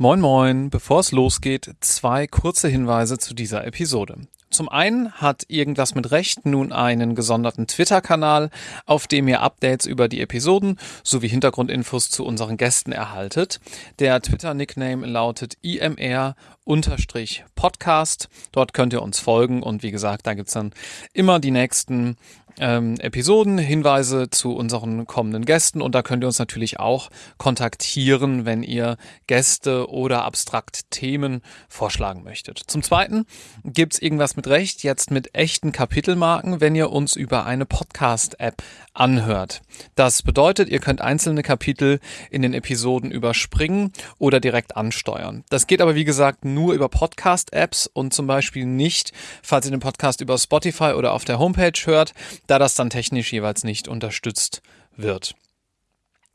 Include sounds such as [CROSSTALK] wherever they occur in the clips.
Moin moin, bevor es losgeht, zwei kurze Hinweise zu dieser Episode. Zum einen hat irgendwas mit Recht nun einen gesonderten Twitter-Kanal, auf dem ihr Updates über die Episoden sowie Hintergrundinfos zu unseren Gästen erhaltet. Der Twitter-Nickname lautet imr-podcast. Dort könnt ihr uns folgen und wie gesagt, da gibt's dann immer die nächsten ähm, Episoden, Hinweise zu unseren kommenden Gästen und da könnt ihr uns natürlich auch kontaktieren, wenn ihr Gäste oder abstrakt Themen vorschlagen möchtet. Zum Zweiten gibt's irgendwas mit Recht jetzt mit echten Kapitelmarken, wenn ihr uns über eine Podcast-App anhört. Das bedeutet, ihr könnt einzelne Kapitel in den Episoden überspringen oder direkt ansteuern. Das geht aber wie gesagt nur über Podcast-Apps und zum Beispiel nicht, falls ihr den Podcast über Spotify oder auf der Homepage hört da das dann technisch jeweils nicht unterstützt wird.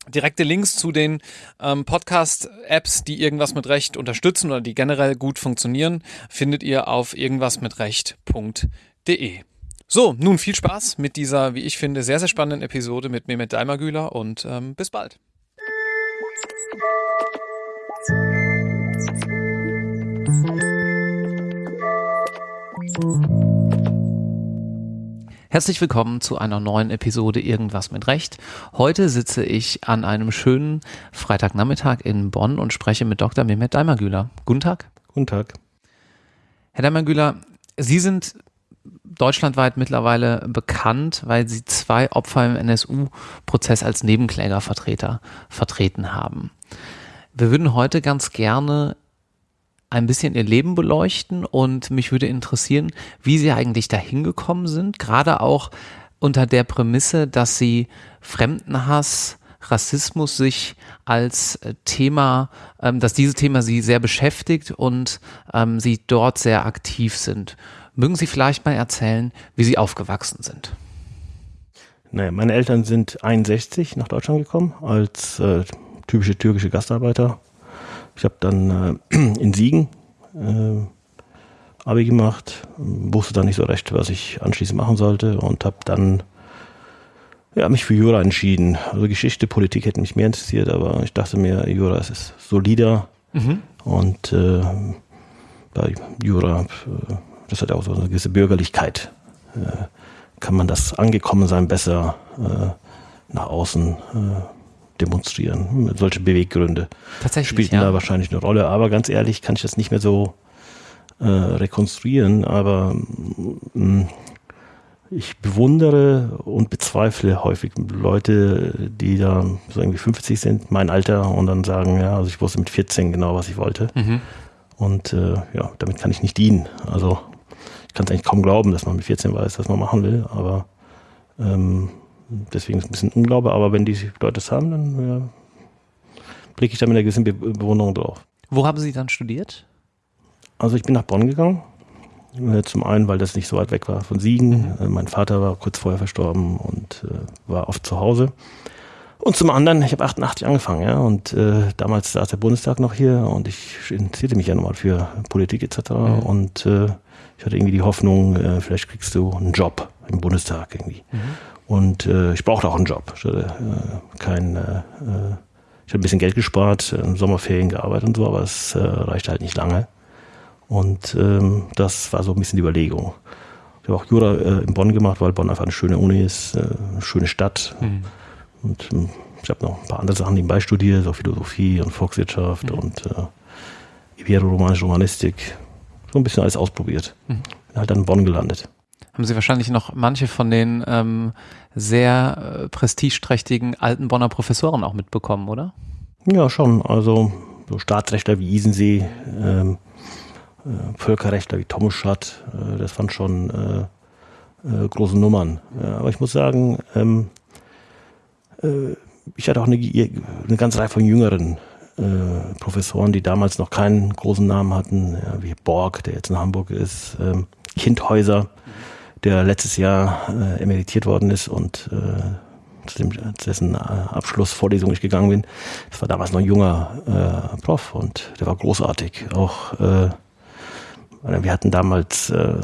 Direkte Links zu den ähm, Podcast-Apps, die irgendwas mit Recht unterstützen oder die generell gut funktionieren, findet ihr auf irgendwasmitrecht.de. So, nun viel Spaß mit dieser, wie ich finde, sehr, sehr spannenden Episode mit Mehmet Daimagüler und ähm, bis bald. Herzlich willkommen zu einer neuen Episode Irgendwas mit Recht. Heute sitze ich an einem schönen Freitagnachmittag in Bonn und spreche mit Dr. Mehmet Daimagüler. Guten Tag. Guten Tag. Herr Daimagüler, Sie sind deutschlandweit mittlerweile bekannt, weil Sie zwei Opfer im NSU-Prozess als Nebenklägervertreter vertreten haben. Wir würden heute ganz gerne ein bisschen ihr Leben beleuchten und mich würde interessieren, wie sie eigentlich dahin gekommen sind, gerade auch unter der Prämisse, dass sie Fremdenhass, Rassismus sich als äh, Thema, ähm, dass dieses Thema sie sehr beschäftigt und ähm, sie dort sehr aktiv sind. Mögen Sie vielleicht mal erzählen, wie Sie aufgewachsen sind? Naja, meine Eltern sind 61 nach Deutschland gekommen als äh, typische türkische Gastarbeiter ich habe dann äh, [CLEARS THROAT] in Siegen äh, Abi gemacht, wusste dann nicht so recht, was ich anschließend machen sollte und habe dann ja, mich für Jura entschieden. Also Geschichte, Politik hätte mich mehr interessiert, aber ich dachte mir, Jura ist solider mhm. und äh, bei Jura, äh, das hat auch so eine gewisse Bürgerlichkeit. Äh, kann man das Angekommensein besser äh, nach außen äh, demonstrieren. Solche Beweggründe Tatsächlich, spielten ja. da wahrscheinlich eine Rolle. Aber ganz ehrlich kann ich das nicht mehr so äh, rekonstruieren. Aber mh, mm, ich bewundere und bezweifle häufig Leute, die da so irgendwie 50 sind, mein Alter, und dann sagen, ja, also ich wusste mit 14 genau, was ich wollte. Mhm. Und äh, ja, damit kann ich nicht dienen. Also ich kann es eigentlich kaum glauben, dass man mit 14 weiß, was man machen will, aber ähm, deswegen ist es ein bisschen Unglaube, aber wenn die Leute es haben, dann ja, blicke ich da mit einer gewissen Be Bewunderung drauf. Wo haben Sie dann studiert? Also ich bin nach Bonn gegangen. Äh, zum einen, weil das nicht so weit weg war von Siegen. Mhm. Mein Vater war kurz vorher verstorben und äh, war oft zu Hause. Und zum anderen, ich habe 88 angefangen, ja, und äh, damals saß der Bundestag noch hier und ich interessierte mich ja nochmal für Politik etc. Mhm. Und äh, ich hatte irgendwie die Hoffnung, äh, vielleicht kriegst du einen Job im Bundestag irgendwie. Mhm. Und äh, ich brauchte auch einen Job. Ich hatte äh, kein, äh, äh ich habe ein bisschen Geld gespart, im Sommerferien gearbeitet und so, aber es äh, reichte halt nicht lange. Und ähm, das war so ein bisschen die Überlegung. Ich habe auch Jura äh, in Bonn gemacht, weil Bonn einfach eine schöne Uni ist, eine schöne Stadt. Mhm. Und äh, ich habe noch ein paar andere Sachen nebenbei studiert, so Philosophie und Volkswirtschaft mhm. und äh, Ibero-Romanische Romanistik. So ein bisschen alles ausprobiert. Mhm. Bin halt dann in Bonn gelandet haben Sie wahrscheinlich noch manche von den ähm, sehr äh, prestigeträchtigen alten Bonner Professoren auch mitbekommen, oder? Ja, schon. Also so Staatsrechtler wie Isensee, ähm, äh, Völkerrechtler wie Tomuschat, äh, das waren schon äh, äh, große Nummern. Aber ich muss sagen, ähm, äh, ich hatte auch eine, eine ganze Reihe von jüngeren äh, Professoren, die damals noch keinen großen Namen hatten, ja, wie Borg, der jetzt in Hamburg ist, ähm, Kindhäuser, der letztes Jahr äh, emeritiert worden ist und äh, zu, dem, zu dessen äh, Abschlussvorlesung ich gegangen bin. Das war damals noch ein junger äh, Prof und der war großartig. Auch äh, wir hatten damals äh,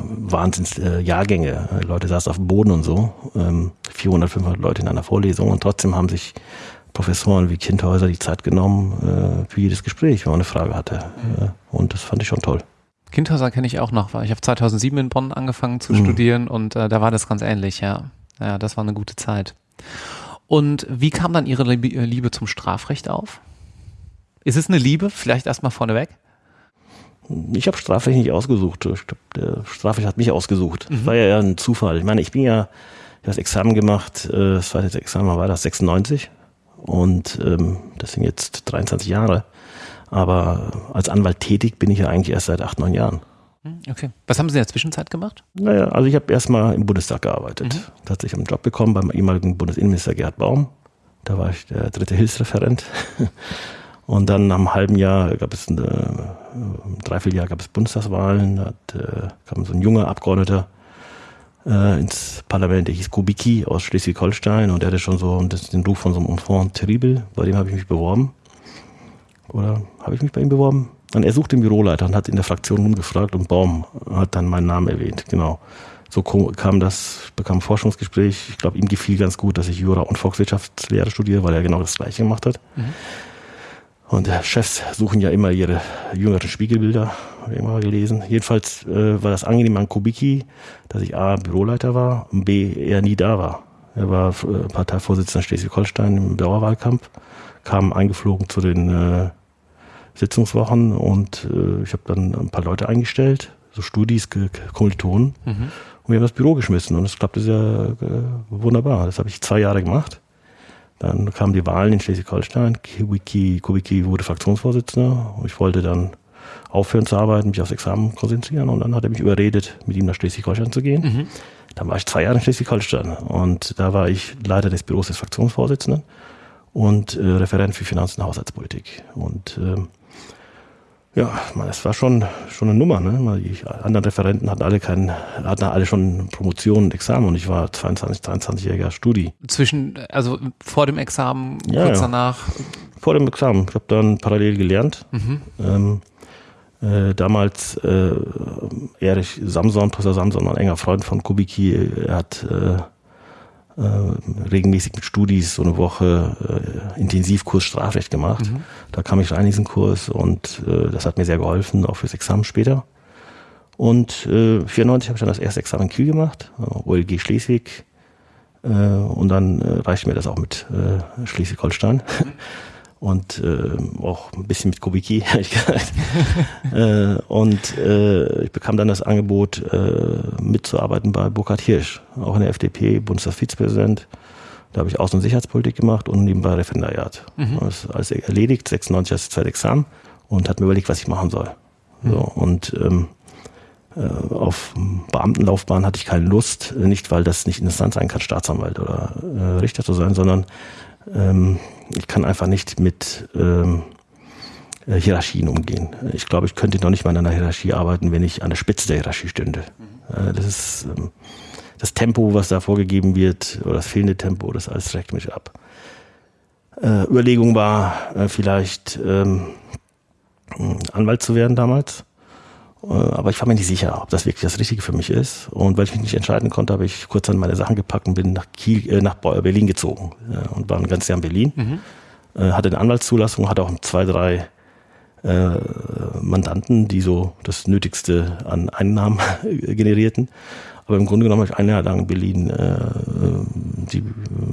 Wahnsinns äh, Leute saßen auf dem Boden und so. Ähm, 400, 500 Leute in einer Vorlesung und trotzdem haben sich Professoren wie Kindhäuser die Zeit genommen äh, für jedes Gespräch, wenn man eine Frage hatte. Mhm. Äh, und das fand ich schon toll. Kindhäuser kenne ich auch noch, weil ich habe 2007 in Bonn angefangen zu mhm. studieren und äh, da war das ganz ähnlich, ja. Ja, das war eine gute Zeit. Und wie kam dann Ihre Liebe zum Strafrecht auf? Ist es eine Liebe? Vielleicht erstmal vorneweg? Ich habe Strafrecht nicht ausgesucht. Der Strafrecht hat mich ausgesucht. Mhm. Das war ja eher ein Zufall. Ich meine, ich bin ja, ich habe das Examen gemacht, äh, das zweite Examen war das 96 und ähm, das sind jetzt 23 Jahre. Aber als Anwalt tätig bin ich ja eigentlich erst seit acht, neun Jahren. Hm, okay. Was haben Sie in der Zwischenzeit gemacht? Naja, also ich habe erstmal im Bundestag gearbeitet. Mhm. Tatsächlich einen Job bekommen beim ehemaligen Bundesinnenminister Gerhard Baum. Da war ich der dritte Hilfsreferent. [LAUGHS] Und dann nach einem halben Jahr gab es, eine, ein Dreivierteljahr gab es Bundestagswahlen. Da hat, äh, kam so ein junger Abgeordneter äh, ins Parlament, der hieß Kubicki aus Schleswig-Holstein und der hatte schon so den Ruf von so einem Enfant terrible. Bei dem habe ich mich beworben. Oder habe ich mich bei ihm beworben? Und er suchte den Büroleiter und hat in der Fraktion rumgefragt und Baum hat dann meinen Namen erwähnt. Genau. So kam das, bekam ein Forschungsgespräch. Ich glaube, ihm gefiel ganz gut, dass ich Jura und Volkswirtschaftslehre studiere, weil er genau das Gleiche gemacht hat. Mhm. Und äh, Chefs suchen ja immer ihre jüngeren Spiegelbilder, habe ich immer gelesen. Jedenfalls äh, war das angenehm an Kubicki, dass ich A, Büroleiter war und B, er nie da war. Er war äh, Parteivorsitzender Schleswig-Holstein im Dauerwahlkampf, kam eingeflogen zu den äh, Sitzungswochen und äh, ich habe dann ein paar Leute eingestellt, so Studis, Kommilitonen. Mhm. Und wir haben das Büro geschmissen und es klappte sehr äh, wunderbar. Das habe ich zwei Jahre gemacht. Dann kamen die Wahlen in Schleswig-Holstein. Kubicki, Kubicki wurde Fraktionsvorsitzender. Ich wollte dann aufhören zu arbeiten, mich aufs Examen konzentrieren. Und dann hat er mich überredet, mit ihm nach Schleswig-Holstein zu gehen. Mhm. Dann war ich zwei Jahre in Schleswig-Holstein. Und da war ich Leiter des Büros des Fraktionsvorsitzenden und äh, Referent für Finanzen und Haushaltspolitik. Und äh, ja, es war schon, schon eine Nummer. Ne? Die anderen Referenten hatten alle keinen, hatten alle schon Promotion und Examen und ich war 22, 23-jähriger Studi. Zwischen, also vor dem Examen, ja, kurz ja. danach? Vor dem Examen. Ich habe dann parallel gelernt. Mhm. Ähm, äh, damals äh, Erich Samson, Professor Samson, ein enger Freund von Kubicki, er hat äh, regelmäßig mit Studis so eine Woche äh, Intensivkurs Strafrecht gemacht. Mhm. Da kam ich rein in diesen Kurs und äh, das hat mir sehr geholfen, auch fürs Examen später. Und äh, 94 habe ich dann das erste Examen in Kiel gemacht, OLG Schleswig. Äh, und dann äh, reichte mir das auch mit äh, Schleswig-Holstein. [LAUGHS] Und äh, auch ein bisschen mit Kubicki, [LAUGHS] ehrlich gesagt. äh, und äh, ich bekam dann das Angebot, äh, mitzuarbeiten bei Burkhard Hirsch, auch in der FDP, Bundestagsvizepräsident. Da habe ich Außen- und Sicherheitspolitik gemacht und nebenbei Referendariat. Mhm. Das ist alles erledigt, 96 das zweite Examen und hat mir überlegt, was ich machen soll. Mhm. So, und ähm, äh, auf Beamtenlaufbahn hatte ich keine Lust, nicht weil das nicht interessant sein kann, Staatsanwalt oder äh, Richter zu sein, sondern ähm, ich kann einfach nicht mit ähm, äh, Hierarchien umgehen. Ich glaube, ich könnte noch nicht mal in einer Hierarchie arbeiten, wenn ich an der Spitze der Hierarchie stünde. Mhm. Äh, das ist ähm, das Tempo, was da vorgegeben wird, oder das fehlende Tempo, das alles schreckt mich ab. Äh, Überlegung war äh, vielleicht ähm, Anwalt zu werden damals. Äh, aber ich war mir nicht sicher, ob das wirklich das Richtige für mich ist. Und weil ich mich nicht entscheiden konnte, habe ich kurz an meine Sachen gepackt und bin nach, Kiel, äh, nach Berlin gezogen äh, und war ein ganzes Jahr in Berlin. Mhm. Äh, hatte eine Anwaltszulassung, hatte auch zwei, drei äh, Mandanten, die so das Nötigste an Einnahmen [LAUGHS] generierten. Aber im Grunde genommen habe ich ein Jahr lang in Berlin äh, die,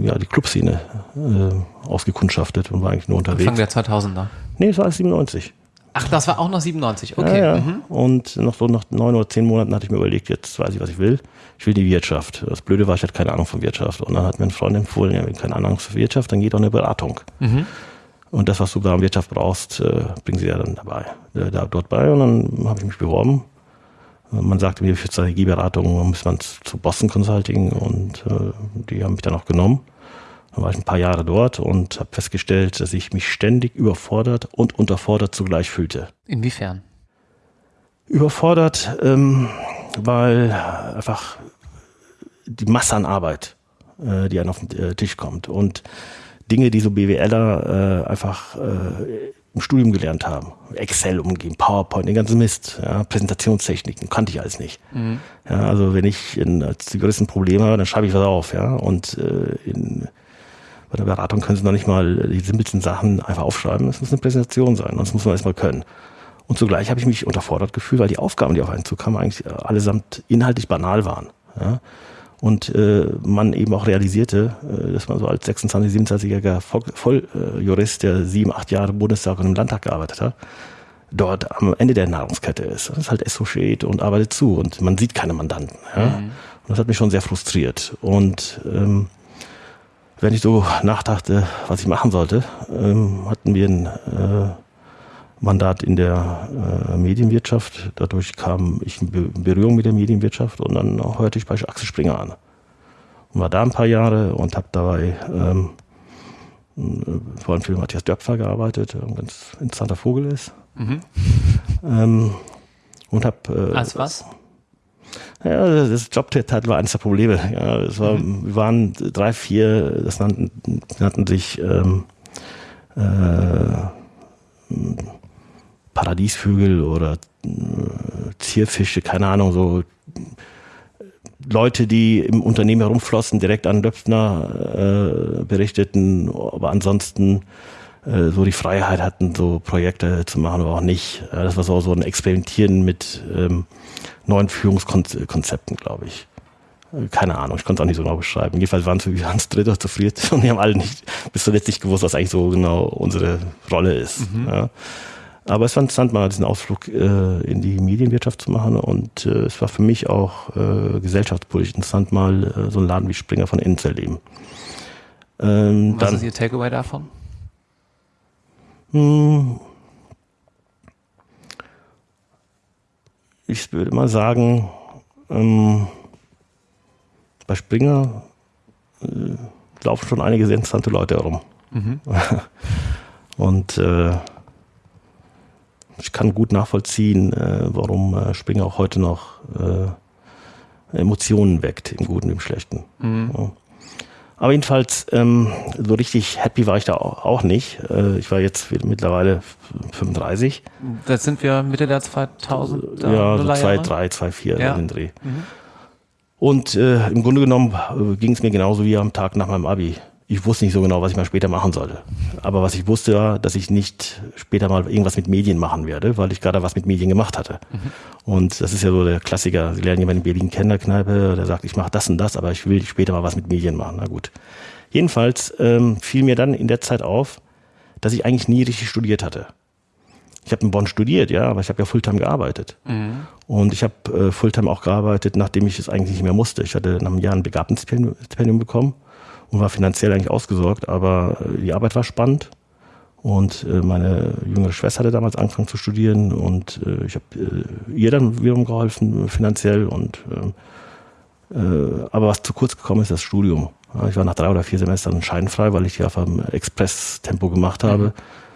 ja, die Clubszene äh, ausgekundschaftet und war eigentlich nur unterwegs. Anfang der 2000er? Nee, es war 97. Ach, das war auch noch 97, okay. Ja, ja. Mhm. Und noch so nach neun oder zehn Monaten hatte ich mir überlegt, jetzt weiß ich, was ich will. Ich will die Wirtschaft. Das Blöde war, ich hatte keine Ahnung von Wirtschaft. Und dann hat mir ein Freund empfohlen, ja, wenn keine Ahnung von Wirtschaft, dann geht auch eine Beratung. Mhm. Und das, was du da in Wirtschaft brauchst, äh, bringen sie ja dann dabei, äh, da, dort bei. Und dann habe ich mich beworben. Man sagte mir, für Strategieberatung muss man zu Boston Consulting und äh, die haben mich dann auch genommen. Dann war ich ein paar Jahre dort und habe festgestellt, dass ich mich ständig überfordert und unterfordert zugleich fühlte. Inwiefern? Überfordert, ähm, weil einfach die Masse an Arbeit, äh, die einem auf den äh, Tisch kommt und Dinge, die so BWLer äh, einfach äh, im Studium gelernt haben. Excel umgehen, PowerPoint, den ganzen Mist, ja, Präsentationstechniken, kannte ich alles nicht. Mhm. Ja, also wenn ich in, als die größten Probleme habe, dann schreibe ich was auf, ja. Und äh, in Bei der Beratung können Sie noch nicht mal die simpelsten Sachen einfach aufschreiben. Es muss eine Präsentation sein, das muss man erstmal können. Und zugleich habe ich mich unterfordert gefühlt, weil die Aufgaben, die auf einen zukamen, eigentlich allesamt inhaltlich banal waren. Ja? Und äh, man eben auch realisierte, äh, dass man so als 26, 27-jähriger Volljurist, der sieben, acht Jahre im Bundestag und im Landtag gearbeitet hat, dort am Ende der Nahrungskette ist. Das ist halt Associate und arbeitet zu und man sieht keine Mandanten. Ja? Mhm. Und das hat mich schon sehr frustriert. Und ähm, wenn ich so nachdachte, was ich machen sollte, ähm, hatten wir ein äh, Mandat in der äh, Medienwirtschaft. Dadurch kam ich in Berührung mit der Medienwirtschaft und dann hörte ich bei Axel Springer an. Und war da ein paar Jahre und habe dabei ähm, äh, vor allem für Matthias Döpfer gearbeitet, der ein ganz interessanter Vogel ist. Mhm. Ähm, und habe. Äh, Als was? Ja, das Jobtitel war eines der Probleme. Ja, es war, mhm. Wir waren drei, vier, das nannten, nannten sich ähm, äh, Paradiesvögel oder äh, Zierfische, keine Ahnung, so Leute, die im Unternehmen herumflossen, direkt an Döpfner äh, berichteten, aber ansonsten äh, so die Freiheit hatten, so Projekte zu machen, aber auch nicht. Ja, das war so, so ein Experimentieren mit ähm, neuen Führungskonzepten, glaube ich. Äh, keine Ahnung, ich konnte es auch nicht so genau beschreiben. Jedenfalls waren es ganz dritt oder zu viert [LAUGHS] und die haben alle nicht bis zuletzt nicht gewusst, was eigentlich so genau unsere Rolle ist. Mhm. Ja. Aber es war interessant, mal diesen Ausflug äh, in die Medienwirtschaft zu machen und äh, es war für mich auch äh, gesellschaftspolitisch interessant, mal äh, so einen Laden wie Springer von innen zu erleben. Ähm, Was dann, ist Ihr Takeaway davon? Hm, ich würde mal sagen, ähm, bei Springer äh, laufen schon einige sehr interessante Leute herum. Mhm. [LAUGHS] und äh, ich kann gut nachvollziehen, äh, warum äh, Springer auch heute noch äh, Emotionen weckt, im Guten und im Schlechten. Mhm. Ja. Aber jedenfalls, ähm, so richtig happy war ich da auch, nicht. Äh, ich war jetzt mittlerweile 35. Da sind wir Mitte der 2000 Ja, so 2, 3, 2, 4 ja. in den Dreh. Mhm. Und äh, im Grunde genommen äh, ging es mir genauso wie am Tag nach meinem Abi ich wusste nicht so genau, was ich mal später machen sollte. Aber was ich wusste war, dass ich nicht später mal irgendwas mit Medien machen werde, weil ich gerade was mit Medien gemacht hatte. Mhm. Und das ist ja so der Klassiker. Sie lernen jemanden in Berlin kennen, der Kneipe, der sagt, ich mache das und das, aber ich will später mal was mit Medien machen. Na gut. Jedenfalls ähm, fiel mir dann in der Zeit auf, dass ich eigentlich nie richtig studiert hatte. Ich habe in Bonn studiert, ja, aber ich habe ja Fulltime gearbeitet. Mhm. Und ich habe äh, Fulltime auch gearbeitet, nachdem ich es eigentlich nicht mehr musste. Ich hatte nach einem Jahr ein Begabtenstipendium bekommen und war finanziell eigentlich ausgesorgt, aber äh, die Arbeit war spannend. Und äh, meine jüngere Schwester hatte damals angefangen zu studieren und äh, ich habe ihr dann wiederum geholfen finanziell und aber was zu kurz gekommen ist, das Studium. Ich war nach drei oder vier Semestern scheinfrei, weil ich die auf einem Express-Tempo gemacht habe. Mhm.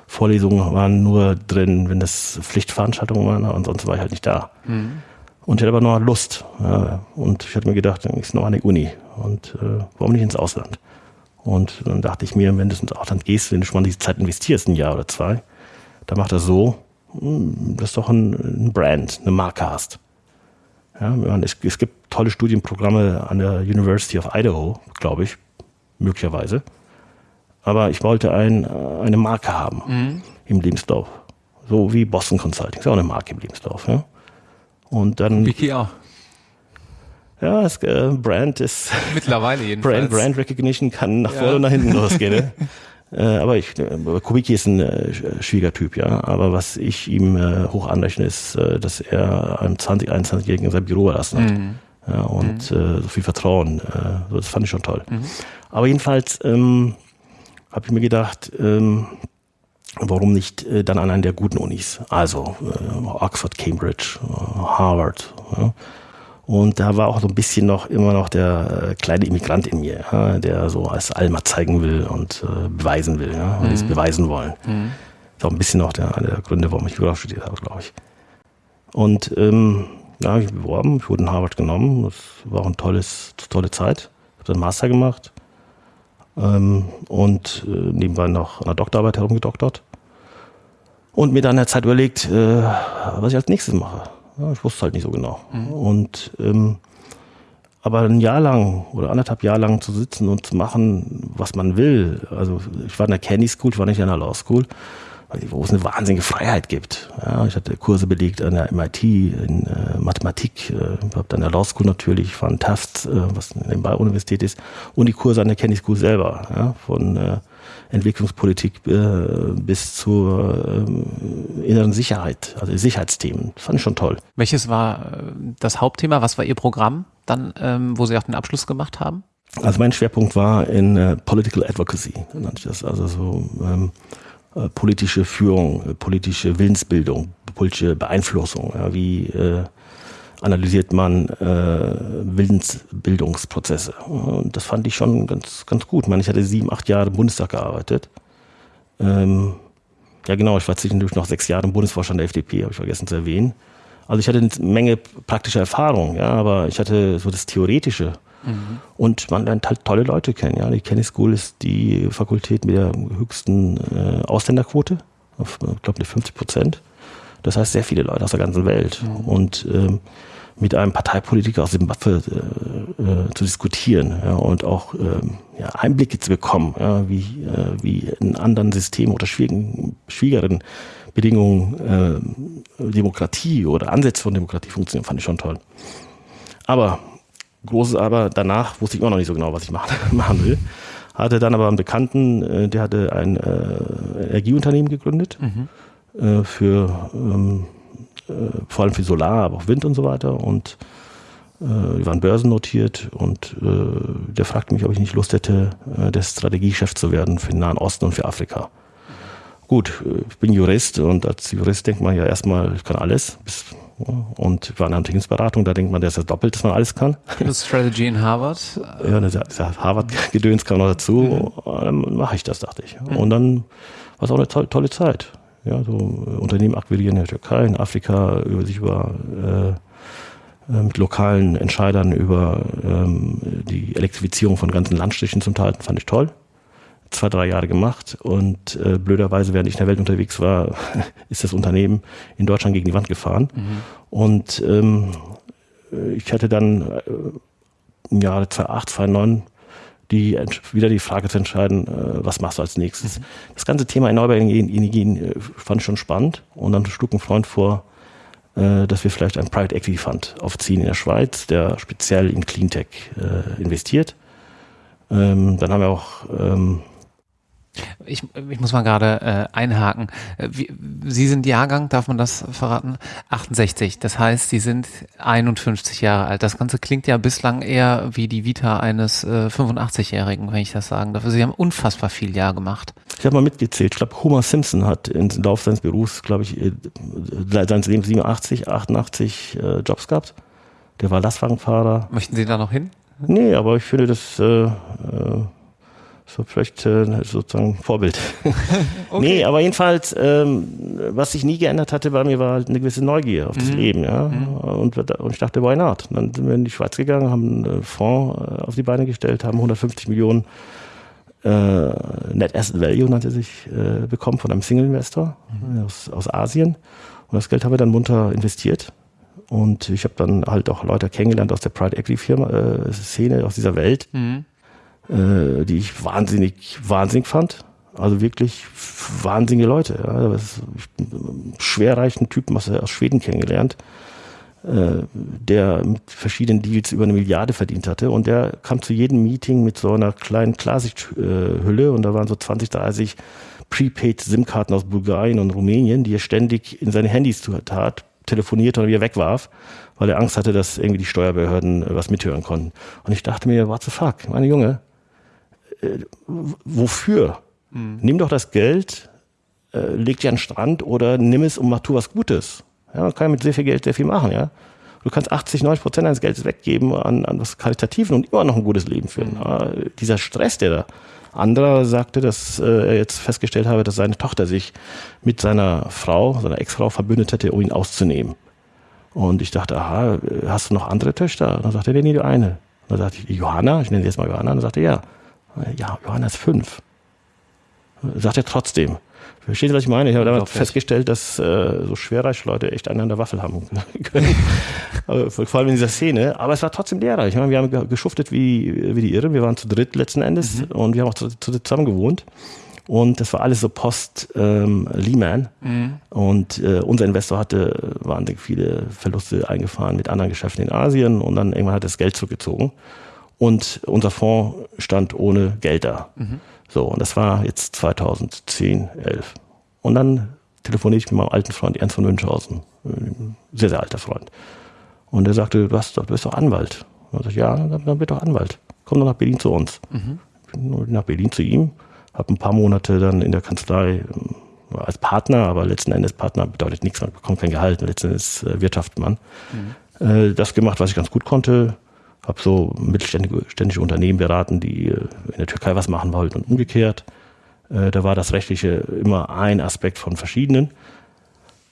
Vorlesungen waren nur drin, wenn das Pflichtveranstaltungen waren, ansonsten war ich halt nicht da. Mhm. Und ich hatte aber noch Lust. Und ich hatte mir gedacht, dann ist noch die Uni. Und äh, warum nicht ins Ausland? Und dann dachte ich mir, wenn du ins Ausland gehst, wenn du schon mal diese Zeit investierst, ein Jahr oder zwei, dann macht das so, hm, dass du doch ein, ein Brand, eine Marke hast. Ja, es, es gibt tolle Studienprogramme an der University of Idaho, glaube ich, möglicherweise. Aber ich wollte ein, eine Marke haben mhm. im Lebenslauf. So wie Boston Consulting, ist auch eine Marke im Lebenslauf. Ja? Und dann. Wiki auch. Ja, das äh, Brand ist. [LAUGHS] Mittlerweile jedenfalls. Brand, Brand Recognition kann nach ja. vorne und nach hinten [LAUGHS] losgehen. Ne? äh, aber ich, äh, Kubicki ist ein äh, Schwiegertyp, ja. Aber was ich ihm äh, hoch anrechne, ist, äh, dass er einem 20, 21-Jährigen sein Büro erlassen hat. Mhm. Ja, und mhm. äh, so viel Vertrauen. Äh, das fand ich schon toll. Mhm. Aber jedenfalls ähm, habe ich mir gedacht, ähm, warum nicht äh, dann an einer der guten Unis? Also äh, Oxford, Cambridge, äh, Harvard. Ja? Und da war auch so ein bisschen noch immer noch der äh, kleine Immigrant in mir, ja, der so als Alma zeigen will und äh, beweisen will, ja, und mhm. es beweisen wollen. Mhm. Ist auch ein bisschen noch der, der Gründe, warum ich Jura studiert habe, glaube ich. Und ähm, ja, ich beworben, ich wurde in Harvard genommen. Das war auch eine tolles, tolle Zeit. Ich habe dann Master gemacht ähm, und äh, nebenbei noch an der Doktorarbeit herumgedoktert. Und mir dann der Zeit überlegt, äh, was ich als nächstes mache. Ja, ich wusste halt nicht so genau. Mhm. Und ähm, aber ein Jahr lang oder anderthalb Jahre lang zu sitzen und zu machen, was man will. Also ich war in der Candy School, ich war nicht in der Law School, wo es eine wahnsinnige Freiheit gibt. Ja, ich hatte Kurse belegt an der MIT in äh, Mathematik, äh, habe dann der Law School natürlich, von Tufts, äh, was eine Universität ist, und die Kurse an der Candy School selber, ja, von äh, Entwicklungspolitik äh, bis zur äh, inneren Sicherheit, also Sicherheitsthemen. Das fand ich schon toll. Welches war äh, das Hauptthema? Was war Ihr Programm dann, ähm, wo Sie auch den Abschluss gemacht haben? Also mein Schwerpunkt war in äh, Political Advocacy, nannte ich das. Also so ähm, äh, politische Führung, äh, politische Willensbildung, politische Beeinflussung. Ja, wie äh, analysiert man äh, Willensbildungsprozesse. Und das fand ich schon ganz, ganz gut. Ich meine, ich hatte sieben, acht Jahre im Bundestag gearbeitet. Ähm, ja genau, ich war zwischendurch noch sechs Jahre im Bundesvorstand der FDP, habe ich vergessen zu erwähnen. Also ich hatte eine Menge praktischer Erfahrung, ja, aber ich hatte so das Theoretische. Mhm. Und man lernt halt tolle Leute kennen. Ja. Die Kenny School ist die Fakultät mit der höchsten äh, Ausländerquote, auf, ich glaube, 50 Prozent. Das heißt, sehr viele Leute aus der ganzen Welt. Mhm. Und ähm, mit einem Parteipolitiker aus Zimbabwe äh, äh, zu diskutieren ja, und auch ähm, ja, Einblicke zu bekommen, ja, wie, äh, wie in anderen Systemen oder schwierigen, schwierigeren Bedingungen äh, Demokratie oder Ansätze von Demokratie funktionieren, fand ich schon toll. Aber, großes Aber, danach wusste ich immer noch nicht so genau, was ich machen, [LAUGHS] machen will. Hatte dann aber einen Bekannten, äh, der hatte ein äh, Energieunternehmen gegründet mhm. äh, für ähm, äh, vor allem für Solar, aber auch Wind und so weiter. Und äh, die waren börsennotiert und äh, der fragte mich, ob ich nicht Lust hätte, äh, der Strategiechef zu werden für den Nahen Osten und für Afrika. Gut, äh, ich bin Jurist und als Jurist denkt man ja erstmal, ich kann alles. Bis, und war in der Unternehmensberatung, da denkt man, der ist ja doppelt, dass man alles kann. Das Strategy in Harvard? [LAUGHS] Ja, das Harvard-Gedöns kam noch dazu. Mhm. Dann mache ich das, dachte ich. Mhm. Und dann war es auch eine tolle, tolle Zeit ja, so äh, Unternehmen akquirieren in der Türkei, in Afrika, über sich über äh, äh, mit lokalen Entscheidern über ähm, die Elektrifizierung von ganzen Landstrichen zum Teil, fand ich toll. Zwei, drei Jahre gemacht und äh, blöderweise, während ich in der Welt unterwegs war, [LAUGHS] ist das Unternehmen in Deutschland gegen die Wand gefahren. Mhm. Und ähm, ich hatte dann äh, im Jahre 2008, 2009 die wieder die Frage zu entscheiden, äh, was machst du als nächstes. Mhm. Das ganze Thema erneuerbare Energien äh, fand ich schon spannend und dann schlug ein Freund vor, äh, dass wir vielleicht einen Private Equity Fund aufziehen in der Schweiz, der speziell in Cleantech investiert. Ähm, dann haben wir auch ähm, ich, ich muss mal gerade äh, einhaken. Äh, Sie sind Jahrgang, darf man das verraten? 68. Das heißt, Sie sind 51 Jahre alt. Das Ganze klingt ja bislang eher wie die Vita eines äh, 85-Jährigen, wenn ich das sagen darf. Sie haben unfassbar viel Jahr gemacht. Ich habe mal mitgezählt. Ich glaube, Homer Simpson hat im Laufe seines Berufs, glaube ich, äh, seines Lebens 87, 88 äh, Jobs gehabt. Der war Lastwagenfahrer. Möchten Sie da noch hin? Nee, aber ich finde das äh, so vielleicht äh, sozusagen Vorbild. [LAUGHS] okay. Nee, aber jedenfalls, ähm, was sich nie geändert hatte bei mir, war halt eine gewisse Neugier auf das mhm. Leben. Ja? Mhm. Und, und ich dachte, why not? Dann sind wir in die Schweiz gegangen, haben einen Fonds äh, auf die Beine gestellt, haben 150 Millionen äh, Net Asset Value, nannte sich, äh, bekommen von einem Single-Investor mhm. aus, aus Asien. Und das Geld haben wir dann munter investiert. Und ich habe dann halt auch Leute kennengelernt aus der Pride Equity Firma äh, Szene, aus dieser Welt. Mhm äh, die ich wahnsinnig, wahnsinnig fand. Also wirklich wahnsinnige Leute. Ja. Schwerreichen Typen aus, aus Schweden kennengelernt, äh, der mit verschiedenen Deals über eine Milliarde verdient hatte. Und der kam zu jedem Meeting mit so einer kleinen Klarsichthülle und da waren so 20, 30 Prepaid SIM-Karten aus Bulgarien und Rumänien, die er ständig in seine Handys tat, telefonierte und wieder wegwarf, weil er Angst hatte, dass irgendwie die Steuerbehörden was mithören konnten. Und ich dachte mir, what the fuck, meine Junge, wofür? Mhm. Nimm doch das Geld, äh, leg dir an den Strand oder nimm es und mach tu was Gutes. Ja, man kann mit sehr viel Geld sehr viel machen, ja. Du kannst 80, 90 Prozent deines Geldes weggeben an, an was Karitativen und immer noch ein gutes Leben führen. Mhm. Dieser Stress, der da. Anderer sagte, dass äh, er jetzt festgestellt habe, dass seine Tochter sich mit seiner Frau, seiner Ex-Frau verbündet hätte, um ihn auszunehmen. Und ich dachte, aha, hast du noch andere Töchter? Und dann sagte er, nee, nee, die eine. Und dann sagte ich, Johanna, ich nenne sie jetzt mal Johanna, und dann sagte er, ja. Ja, Johannes 5. Sagt er trotzdem. Verstehst du, was ich meine? Ich habe damals festgestellt, dass äh, so Schwerreichleute echt einen an der Waffel haben [LAUGHS] können. vor allem in dieser Szene. Aber es war trotzdem lehrreich. Ich meine, wir haben geschuftet wie, wie die Irren. Wir waren zu dritt letzten Endes mhm. und wir haben auch zu, zu, zusammen gewohnt. Und das war alles so post-Lehman. Ähm, mhm. Und äh, unser Investor hatte wahnsinnig viele Verluste eingefahren mit anderen Geschäften in Asien und dann irgendwann hat das Geld zurückgezogen. Und unser Fonds stand ohne Geld da. Mhm. So, und das war jetzt 2010, 11. Und dann telefoniere ich mit meinem alten Freund Ernst von Münchhausen, sehr, sehr alter Freund. Und er sagte, du, hast, du bist doch Anwalt. Und ich ja, dann, bist doch Anwalt. Komm doch nach Berlin zu uns. Mhm. Ich bin nach Berlin zu ihm, habe ein paar Monate dann in der Kanzlei äh, als Partner, aber letzten Endes Partner bedeutet nichts, man bekommt kein Gehalt, letzten Endes äh, wirtschaftet man. Mhm. Äh, das gemacht, was ich ganz gut konnte, habe so mittelständische Unternehmen beraten, die äh, in der Türkei was machen wollten und umgekehrt. Äh, da war das Rechtliche immer ein Aspekt von verschiedenen.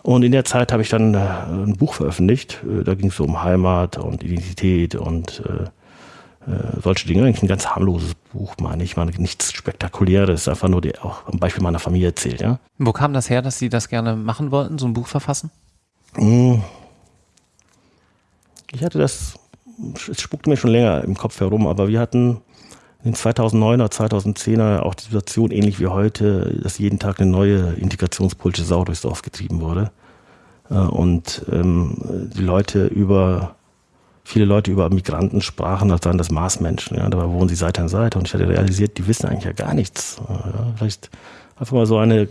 Und in der Zeit habe ich dann äh, ein Buch veröffentlicht. Da ging es so um Heimat und Identität und solche Dinge. Eigentlich ein ganz harmloses Buch, meine ich. Meine, nichts Spektakuläres, einfach nur die, auch am Beispiel meiner Familie erzählt. Ja. Wo kam das her, dass Sie das gerne machen wollten, so ein Buch verfassen? Hm. Ich hatte das es spuckte mir schon länger im Kopf herum, aber wir hatten in den 2009er, 2010er auch die Situation ähnlich wie heute, dass jeden Tag eine neue integrationspolitische Sau durchs Dorf getrieben wurde. Äh, und ähm, die Leute über, viele Leute über Migranten sprachen, als seien das Marsmenschen. Ja, dabei wohnen sie Seite an Seite. Und ich hatte realisiert, die wissen eigentlich ja gar nichts. Ja, vielleicht einfach mal so eine,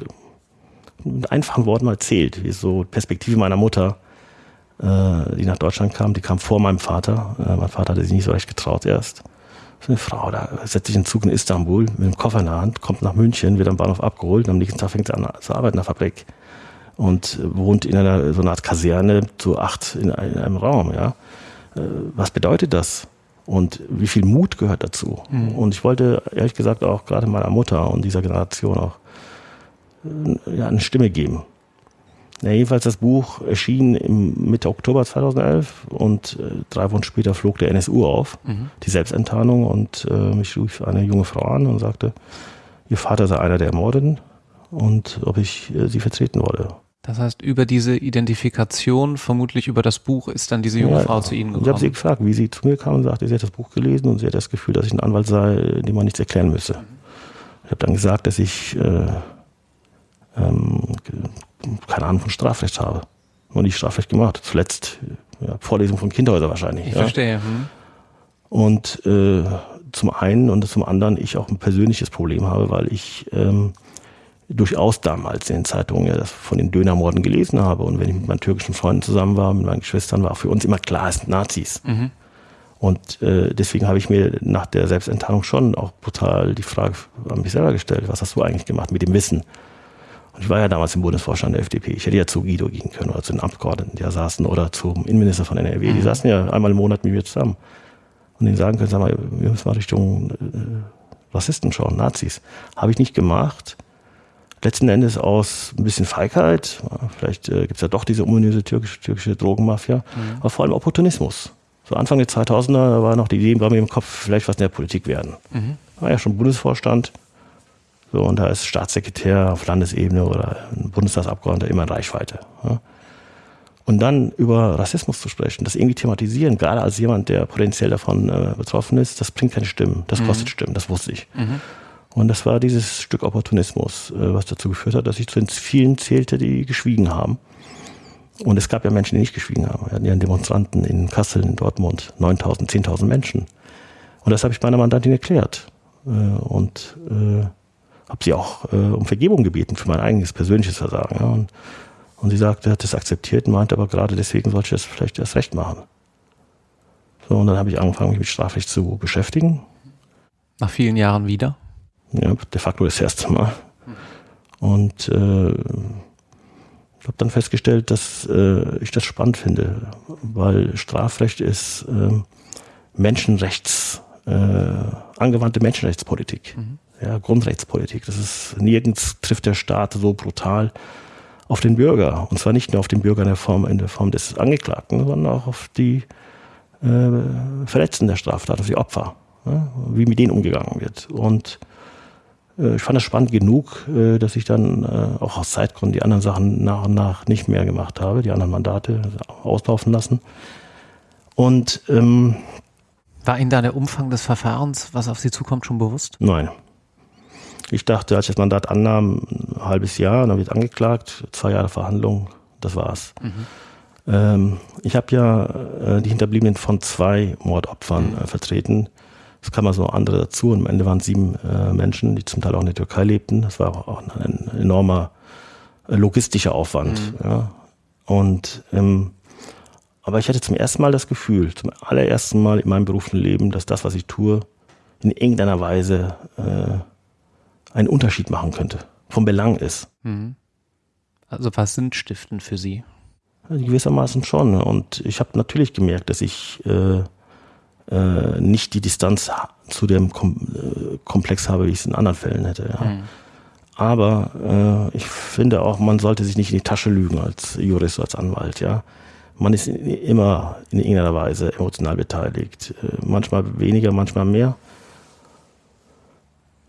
mit einfachen Worten mal erzählt, wie so Perspektive meiner Mutter äh, die nach Deutschland kam. Die kam vor meinem Vater. Äh, mein Vater hatte sich nicht so recht getraut erst. So eine Frau, da setzt sich in den Zug in Istanbul mit dem Koffer in der Hand, kommt nach München, wird am Bahnhof abgeholt und am nächsten Tag fängt sie an zu arbeiten in der Fabrik und wohnt in einer so einer Art Kaserne zu acht in, einem Raum. Ja, äh, was bedeutet das? Und wie viel Mut gehört dazu? Mhm. Und ich wollte ehrlich gesagt auch gerade meiner Mutter und dieser Generation auch ja, eine Stimme geben. Ja, jedenfalls das Buch erschien im Mitte Oktober 2011 und äh, drei Wochen später flog der NSU auf, mhm. die Selbstenttarnung und äh, mich rief eine junge Frau an und sagte, ihr Vater sei einer der Ermordeten und ob ich äh, sie vertreten wolle. Das heißt, über diese Identifikation, vermutlich über das Buch, ist dann diese junge ja, Frau zu Ihnen gekommen. Ich habe sie gefragt, wie sie zu mir kam und sagte, sie hat das Buch gelesen und sie hat das Gefühl, dass ich ein Anwalt sei, dem man nichts erklären müsse. Mhm. Ich habe dann gesagt, dass ich äh, ähm, keine Ahnung von Strafrecht habe. Nur nicht Strafrecht gemacht. Zuletzt ja, Vorlesung von Kinderhäusern wahrscheinlich. Ich ja. verstehe. Hm. Und äh, zum einen und zum anderen ich auch ein persönliches Problem habe, weil ich ähm, durchaus damals in den Zeitungen ja das von den Dönermorden gelesen habe und wenn ich mit meinen türkischen Freunden zusammen war, mit meinen Geschwistern, war auch für uns immer klar, es sind Nazis. Mhm. Und äh, deswegen habe ich mir nach der Selbstenttarnung schon auch brutal die Frage an mich selber gestellt, was hast du eigentlich gemacht mit dem Wissen? Ich war ja damals im Bundesvorstand der FDP. Ich hätte ja zu Guido gehen können oder zu den Abgeordneten, die da saßen, oder zum Innenminister von NRW. Die mhm. saßen ja einmal im Monat mit mir zusammen. Und denen sagen können, sag mal, wir müssen mal Richtung äh, Rassisten schauen, Nazis. Habe ich nicht gemacht. Letzten Endes aus ein bisschen Feigheit. Vielleicht äh, es ja doch diese ominöse türkische, türkische Drogenmafia. Mhm. Aber vor allem Opportunismus. So Anfang der 2000er da war noch die Idee bei mir im Kopf, vielleicht was in der Politik werden. Mhm. War ja schon Bundesvorstand, so, und da ist Staatssekretär auf Landesebene oder ein Bundestagsabgeordneter immer in Reichweite. Ja. Und dann über Rassismus zu sprechen, das irgendwie thematisieren, gerade als jemand, der potenziell davon äh, betroffen ist, das bringt keine Stimmen, das mhm. kostet Stimmen, das wusste ich. Mhm. Und das war dieses Stück Opportunismus, äh, was dazu geführt hat, dass ich zu den vielen zählte, die geschwiegen haben. Und es gab ja Menschen, die nicht geschwiegen haben. Wir hatten ja Demonstranten in Kassel, in Dortmund, 9000, 10.000 Menschen. Und das habe ich meiner Mandantin erklärt. Äh, und äh, habe sie auch äh, um Vergebung gebeten für mein eigenes persönliches Versagen. Ja. Und, und sie sagte, hat das akzeptiert und meinte aber gerade deswegen sollte ich das vielleicht erst recht machen. So, und dann habe ich angefangen, mich mit Strafrecht zu beschäftigen. Nach vielen Jahren wieder? Ja, de facto das erste Mal. Und äh, ich habe dann festgestellt, dass äh, ich das spannend finde, weil Strafrecht ist äh, Menschenrechts, äh, angewandte Menschenrechtspolitik. Mhm ja, Grundrechtspolitik. Das ist nirgends trifft der Staat so brutal auf den Bürger. Und zwar nicht nur auf den Bürger in der Form, in der Form des Angeklagten, sondern auch auf die äh, Verletzten der Straftat, auf die Opfer, ja, wie mit denen umgegangen wird. Und äh, ich fand das spannend genug, äh, dass ich dann äh, auch aus Zeitgründen die anderen Sachen nach und nach nicht mehr gemacht habe, die anderen Mandate auslaufen lassen. Und ähm, war Ihnen da der Umfang des Verfahrens, was auf Sie zukommt, schon bewusst? Nein. Ich dachte, als ich das Mandat annahm, ein halbes Jahr, dann wird angeklagt, zwei Jahre Verhandlung, das war's. Mhm. Ähm, ich habe ja äh, die Hinterbliebenen von zwei Mordopfern äh, vertreten. Es kamen also andere dazu und am Ende waren sieben äh, Menschen, die zum Teil auch in der Türkei lebten. Das war auch ein enormer äh, logistischer Aufwand. Mhm. Ja. Und ähm, aber ich hatte zum ersten Mal das Gefühl, zum allerersten Mal in meinem beruflichen Leben, dass das, was ich tue, in irgendeiner Weise äh, einen Unterschied machen könnte, vom Belang ist. Mhm. Also was sind Stiften für Sie? gewissermaßen schon. Und ich habe natürlich gemerkt, dass ich äh, äh, nicht die Distanz zu dem Kom äh, Komplex habe, wie ich es in anderen Fällen hätte. Ja. Mhm. Aber äh, ich finde auch, man sollte sich nicht in die Tasche lügen als Jurist, als Anwalt. Ja, man ist immer in irgendeiner Weise emotional beteiligt. Äh, manchmal weniger, manchmal mehr.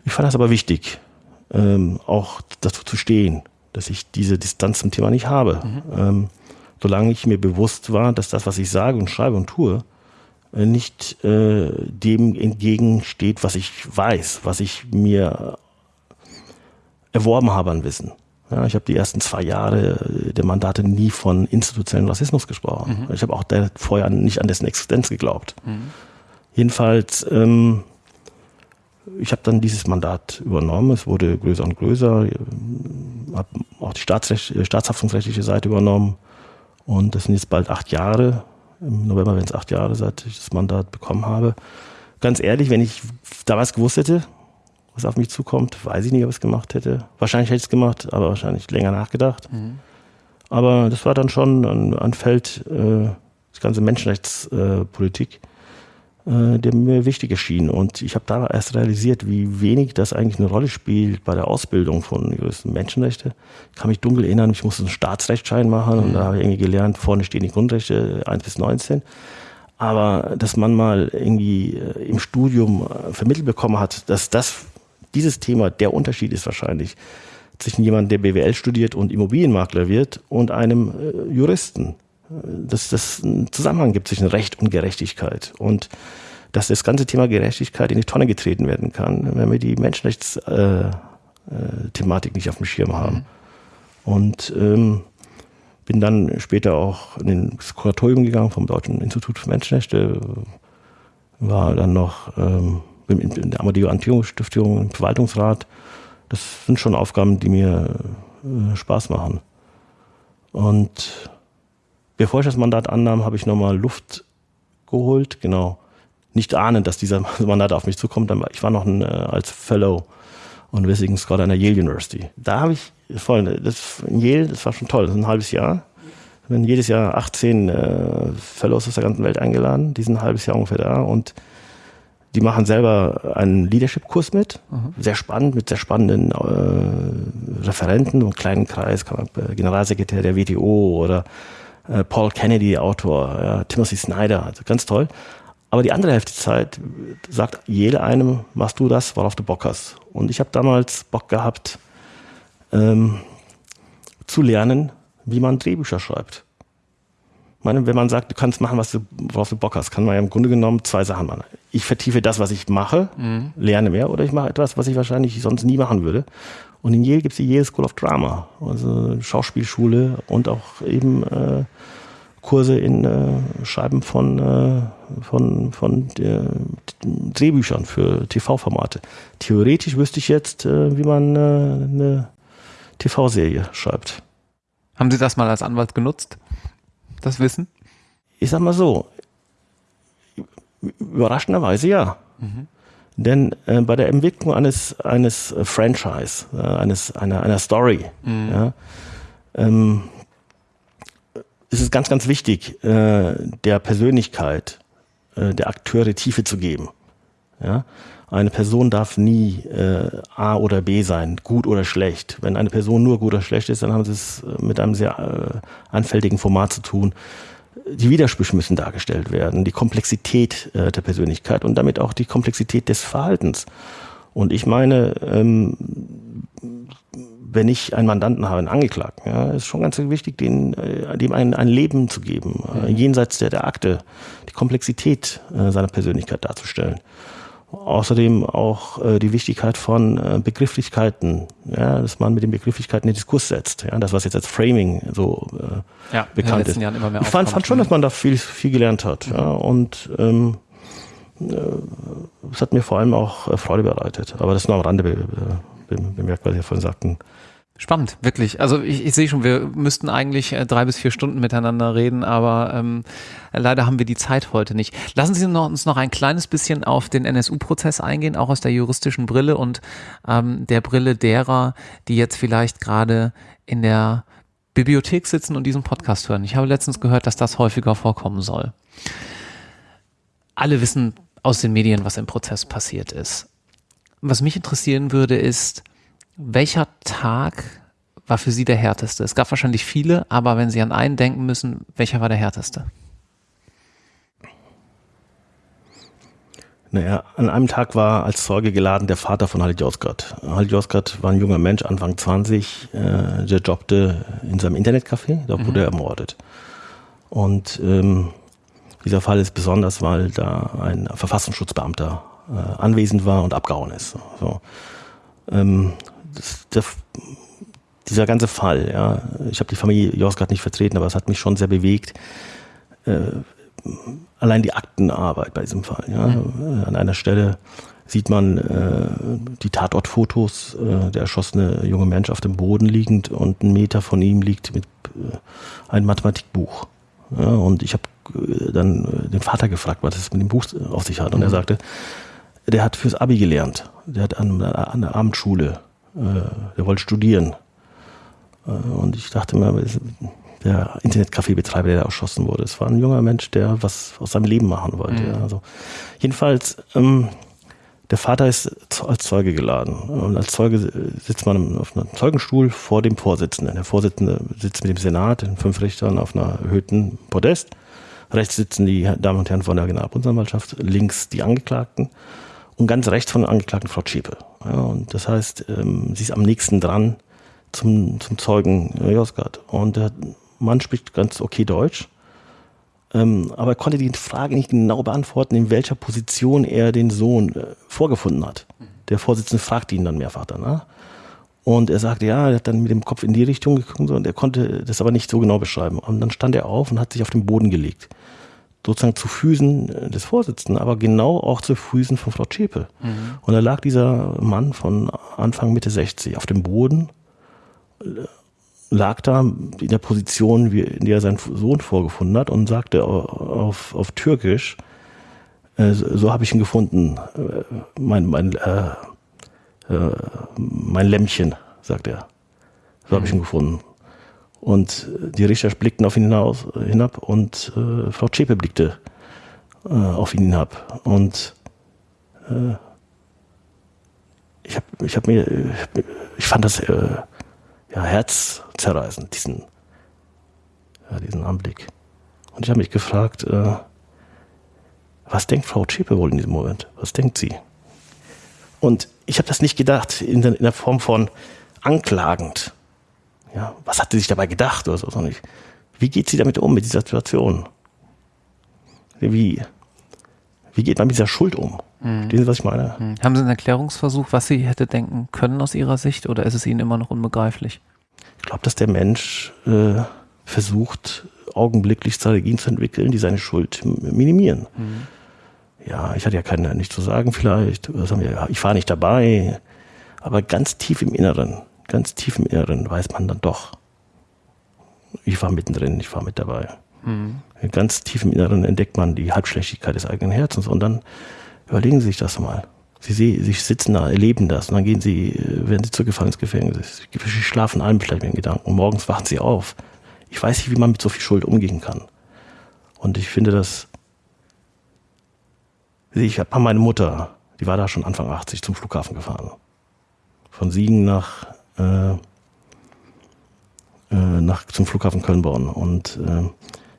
Ich fand das aber wichtig, ähm, auch dazu zu stehen, dass ich diese Distanz zum Thema nicht habe. Mhm. Ähm, solange ich mir bewusst war, dass das, was ich sage und schreibe und tue, äh, nicht äh, dem entgegensteht, was ich weiß, was ich mir erworben habe an Wissen. Ja, ich habe die ersten zwei Jahre der Mandate nie von institutionellen Rassismus gesprochen. Mhm. Ich habe auch vorher nicht an dessen Existenz geglaubt. Mhm. Jedenfalls, ähm, ich habe dann dieses Mandat übernommen. Es wurde größer und größer. habe auch die staatshaftungsrechtliche Seite übernommen. Und das sind jetzt bald acht Jahre. Im November werden es acht Jahre, seit ich das Mandat bekommen habe. Ganz ehrlich, wenn ich damals gewusst hätte, was auf mich zukommt, weiß ich nicht, ob ich es gemacht hätte. Wahrscheinlich hätte ich es gemacht, aber wahrscheinlich länger nachgedacht. Mhm. Aber das war dann schon ein, ein Feld, äh, das ganze Menschenrechtspolitik, äh, der mir wichtig erschien. Und ich habe da erst realisiert, wie wenig das eigentlich eine Rolle spielt bei der Ausbildung von Juristen. Menschenrechte. Ich kann mich dunkel erinnern, ich musste einen Staatsrechtsschein machen mhm. und da habe ich irgendwie gelernt, vorne stehen die Grundrechte 1 bis 19. Aber dass man mal irgendwie äh, im Studium äh, vermittelt bekommen hat, dass das, dieses Thema der Unterschied ist wahrscheinlich zwischen jemandem, der BWL studiert und Immobilienmakler wird und einem Juristen dass das einen Zusammenhang gibt zwischen Recht und Gerechtigkeit und dass das ganze Thema Gerechtigkeit in die Tonne getreten werden kann, wenn wir die Menschenrechtsthematik äh, äh, nicht auf dem Schirm haben. Mhm. Und ähm, bin dann später auch in das Kuratorium gegangen vom Deutschen Institut für Menschenrechte, war dann noch ähm, in der Amadeo Antio Stiftung im Verwaltungsrat. Das sind schon Aufgaben, die mir äh, Spaß machen. Und Bevor ich das Mandat annahm, habe ich nochmal Luft geholt, genau. Nicht ahnend, dass dieser [LAUGHS] Mandat auf mich zukommt. Ich war noch ein, äh, als Fellow und Visiting Scholar an der Yale University. Da habe ich, voll, das, in Yale, das war schon toll, das ist ein halbes Jahr. Wir werden jedes Jahr 18 äh, Fellows aus der ganzen Welt eingeladen, die sind ein halbes Jahr ungefähr da und die machen selber einen Leadership-Kurs mit, mhm. sehr spannend, mit sehr spannenden äh, Referenten, einem kleinen Kreis, äh, Generalsekretär der WTO oder äh, Paul Kennedy, Autor, ja, Timothy Snyder, also ganz toll. Aber die andere Hälfte der Zeit sagt jeder einem, machst du das, worauf du Bock hast. Und ich habe damals Bock gehabt, ähm, zu lernen, wie man Drehbücher schreibt. Ich meine, wenn man sagt, du kannst machen, was du, worauf du Bock hast, kann man ja im Grunde genommen zwei Sachen machen. Ich vertiefe das, was ich mache, mhm. lerne mehr, oder ich mache etwas, was ich wahrscheinlich sonst nie machen würde. Und in Yale gibt es die Yale School of Drama, also Schauspielschule und auch eben äh, Kurse in äh, Schreiben von, äh, von, von der, Drehbüchern für TV-Formate. Theoretisch wüsste ich jetzt, äh, wie man äh, eine TV-Serie schreibt. Haben Sie das mal als Anwalt genutzt? Das Wissen? Ich sag mal so, überraschenderweise ja. Mhm. Denn äh, bei der Entwicklung eines, eines äh, Franchise, äh, eines, einer, einer Story, mhm. ja, ähm, ist es ganz, ganz wichtig, äh, der Persönlichkeit äh, der Akteure Tiefe zu geben. Ja? Eine Person darf nie äh, A oder B sein, gut oder schlecht. Wenn eine Person nur gut oder schlecht ist, dann haben sie es äh, mit einem sehr äh, anfälligen Format zu tun die Widersprüche müssen dargestellt werden, die Komplexität äh, der Persönlichkeit und damit auch die Komplexität des Verhaltens. Und ich meine, ähm, wenn ich einen Mandanten habe, einen Angeklagten, ja, ist schon ganz wichtig, den, äh, dem ein, ein Leben zu geben, äh, jenseits der, der Akte, die Komplexität äh, seiner Persönlichkeit darzustellen. Außerdem auch äh, die Wichtigkeit von äh, Begrifflichkeiten, ja, dass man mit den Begrifflichkeiten den Diskurs setzt. Ja, das, was jetzt als Framing so äh, ja, bekannt ist. ich fand, fand, schon, dass man da viel, viel gelernt hat. Mhm. Ja, und ähm, äh, es hat mir vor allem auch äh, Freude bereitet. Aber das nur am Rande be, be, bemerkt, was Sie vorhin sagten. Spannend, wirklich. Also ich, ich sehe schon, wir müssten eigentlich äh, drei bis vier Stunden miteinander reden, aber ähm, leider haben wir die Zeit heute nicht. Lassen Sie uns noch ein kleines bisschen auf den NSU-Prozess eingehen, auch aus der juristischen Brille und ähm, der Brille derer, die jetzt vielleicht gerade in der Bibliothek sitzen und diesen Podcast hören. Ich habe letztens gehört, dass das häufiger vorkommen soll. Alle wissen aus den Medien, was im Prozess passiert ist. Was mich interessieren würde, ist, welcher Tag war für Sie der härteste? Es gab wahrscheinlich viele, aber wenn Sie an einen denken müssen, welcher war der härteste? Naja, an einem Tag war als Zeuge geladen der Vater von Halit Yozgat. Halit Yozgat war ein junger Mensch, Anfang 20, äh, der jobbte in seinem Internetcafé, da wurde mhm. er ermordet. Und ähm, dieser Fall ist besonders, weil da ein Verfassungsschutzbeamter äh, anwesend war und abgehauen ist. So. Ähm, das, der, dieser ganze Fall, ja, ich habe die Familie Josgard nicht vertreten, aber es hat mich schon sehr bewegt. Äh, allein die Aktenarbeit bei diesem Fall. Ja. Mhm. An einer Stelle sieht man äh, die Tatortfotos, äh, der erschossene junge Mensch auf dem Boden liegend und ein Meter von ihm liegt mit äh, ein Mathematikbuch. Ja, und ich habe äh, dann äh, den Vater gefragt, was es mit dem Buch auf sich hat. Und mhm. er sagte, der hat fürs Abi gelernt. Der hat an, an der Abendschule, äh, der wollte studieren. Äh, und ich dachte mir, der Internetcafé-Betreiber, der erschossen wurde, es war ein junger Mensch, der was aus seinem Leben machen wollte. Mhm. Ja. Also jedenfalls, ähm, der Vater ist als Zeuge geladen. Und als Zeuge sitzt man auf einem Zeugenstuhl vor dem Vorsitzenden. Der Vorsitzende sitzt mit dem Senat, den fünf Richtern, auf einer erhöhten Podest. Rechts sitzen die Damen und Herren von der Generalbundesanwaltschaft, links die Angeklagten und ganz rechts von der Angeklagten Frau Zschäpe. Ja, und das heißt, ähm, sie ist am nächsten dran zum, zum Zeugen äh, Josgard. Und der Mann spricht ganz okay Deutsch, ähm, aber er konnte die Frage nicht genau beantworten, in welcher Position er den Sohn äh, vorgefunden hat. Der Vorsitzende fragte ihn dann mehrfach danach. Und er sagte, ja, er hat dann mit dem Kopf in die Richtung geguckt und er konnte das aber nicht so genau beschreiben. Und dann stand er auf und hat sich auf den Boden gelegt sozusagen zu Füßen äh, des Vorsitzenden, aber genau auch zu Füßen von Frau Zschäpe. Mhm. Und da lag dieser Mann von Anfang Mitte 60 auf dem Boden, äh, lag da in der Position, in der er seinen Sohn vorgefunden hat und sagte auf, auf Türkisch, äh, so habe ich ihn gefunden, mein, mein, äh, mein Lämmchen, sagt er. So mhm. habe ich ihn gefunden. Und die Richter blickten auf ihn hinaus, hinab und äh, Frau Zschäpe blickte äh, auf ihn hinab. Und äh, ich habe ich hab mir, ich fand das äh, ja, herzzerreißend, diesen, ja, diesen Anblick. Und ich habe mich gefragt, äh, was denkt Frau Zschäpe wohl in diesem Moment? Was denkt sie? Und ich habe das nicht gedacht in der, in der Form von anklagend ja, was hat sie sich dabei gedacht oder so, sondern wie geht sie damit um, mit dieser Situation? Wie, wie geht man mit dieser Schuld um? Mhm. Verstehen Sie, was ich meine? Mhm. Haben Sie einen Erklärungsversuch, was sie hätte denken können aus Ihrer Sicht oder ist es Ihnen immer noch unbegreiflich? Ich glaube, dass der Mensch äh, versucht, augenblicklich Strategien zu entwickeln, die seine Schuld minimieren. Mhm. Ja, ich hatte ja keine, nicht zu sagen vielleicht, ich war nicht dabei, aber ganz tief im Inneren ganz tief im Inneren weiß man dann doch, ich war mittendrin, ich war mit dabei. Mhm. Ganz tief im Inneren entdeckt man die Halbschlechtigkeit des eigenen Herzens und dann überlegen Sie sich das mal. Sie, sie sitzen da, erleben das und dann gehen Sie, werden Sie zur Gefangensgefängnis. Sie schlafen allen vielleicht mit den Gedanken. Und morgens wachen Sie auf. Ich weiß nicht, wie man mit so viel Schuld umgehen kann. Und ich finde das, ich habe meine Mutter, die war da schon Anfang 80 zum Flughafen gefahren. Von Siegen nach äh, äh, nach, zum Flughafen Köln-Bonn. Und äh,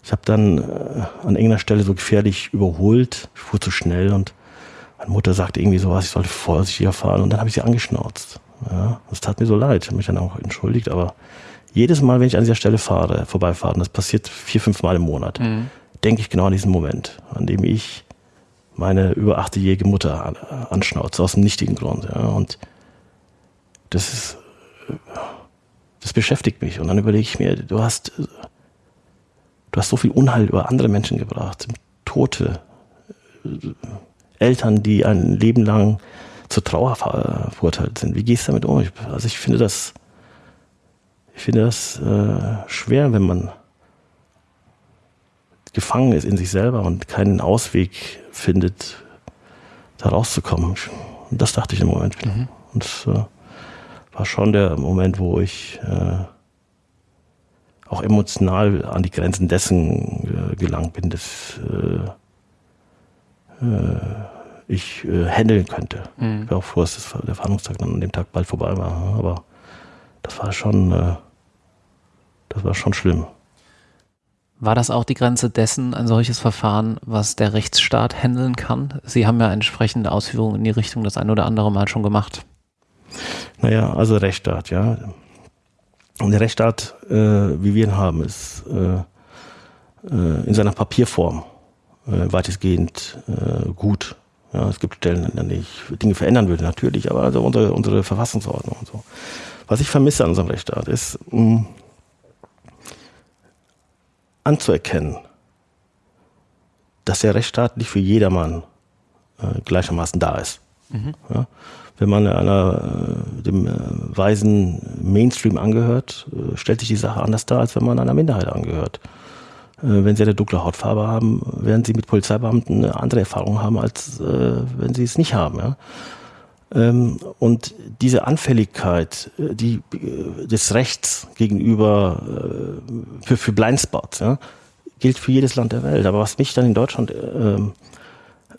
ich habe dann äh, an irgendeiner Stelle so gefährlich überholt, ich fuhr zu schnell und Meine Mutter sagte irgendwie sowas, ich sollte vorsichtiger fahren und dann habe ich sie angeschnauzt. Ja, das tat mir so leid, ich habe mich dann auch entschuldigt, aber jedes Mal, wenn ich an dieser Stelle fahre, vorbeifahre, das passiert vier, fünf Mal im Monat, mhm. denke ich genau an diesen Moment, an dem ich meine über 80-jährige Mutter anschnauze, aus dem nichtigen Grund. Ja, und das ist, das beschäftigt mich. Und dann überlege ich mir, du hast, du hast so viel Unheil über andere Menschen gebracht, Tote, Eltern, die ein Leben lang zur Trauer verurteilt sind. Wie gehst du damit um? Also ich finde das, ich finde das äh, schwer, wenn man gefangen ist in sich selber und keinen Ausweg findet, da rauszukommen. Und das dachte ich im Moment. Mhm. Und äh, war schon der Moment, wo ich äh, auch emotional an die Grenzen dessen äh, gelangt bin, dass äh, äh, ich äh, handeln könnte. Mhm. Ich war auch froh, dass das, der Verhandlungstag dann an dem Tag bald vorbei war. Aber das war schon, äh, das war schon schlimm. War das auch die Grenze dessen, ein solches Verfahren, was der Rechtsstaat handeln kann? Sie haben ja entsprechende Ausführungen in die Richtung das ein oder andere Mal schon gemacht. Naja, also Rechtsstaat, ja. Und der Rechtsstaat, äh, wie wir ihn haben, ist äh, äh, in seiner Papierform äh, weitestgehend äh, gut. Ja, es gibt Stellen, an denen ich Dinge verändern würde, natürlich, aber also unsere, unsere Verfassungsordnung und so. Was ich vermisse an unserem Rechtsstaat ist, mh, anzuerkennen, dass der Rechtsstaat nicht für jedermann äh, gleichermaßen da ist. Mhm. Ja? Wenn man einer, äh, dem äh, weisen Mainstream angehört, äh, stellt sich die Sache anders dar, als wenn man einer Minderheit angehört. Wenn sie eine dunkle Hautfarbe haben, werden sie mit Polizeibeamten eine andere Erfahrung haben, als wenn sie es nicht haben. Ähm, und diese Anfälligkeit die, des Rechts gegenüber für, für Blindspots gilt für jedes Land der Welt. Aber was mich dann in Deutschland ähm,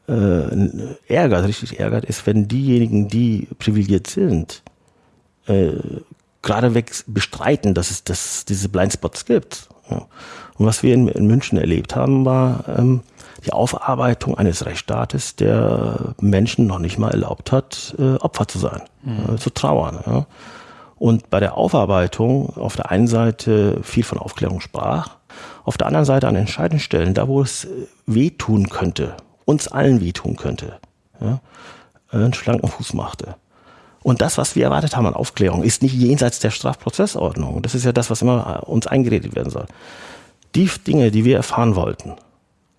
äh, ärgert, richtig ärgert, ist, wenn diejenigen, die privilegiert sind, äh, geradeweg bestreiten, dass es dass diese Blindspots gibt. Ja. Und was wir in, in, München erlebt haben, war ähm, die Aufarbeitung eines Rechtsstaates, der Menschen noch nicht mal erlaubt hat, äh, Opfer zu sein, mhm. äh, zu trauern. Ja. Und bei der Aufarbeitung auf der einen Seite viel von Aufklärung sprach, auf der anderen Seite an entscheidenden Stellen, da wo es äh, wehtun könnte, uns allen wehtun könnte, ja, einen schlanken Fuß machte. Und das, was wir erwartet haben an Aufklärung, ist nicht jenseits der Strafprozessordnung. Das ist ja das, was immer uns eingeredet werden soll. Die Dinge, die wir erfahren wollten,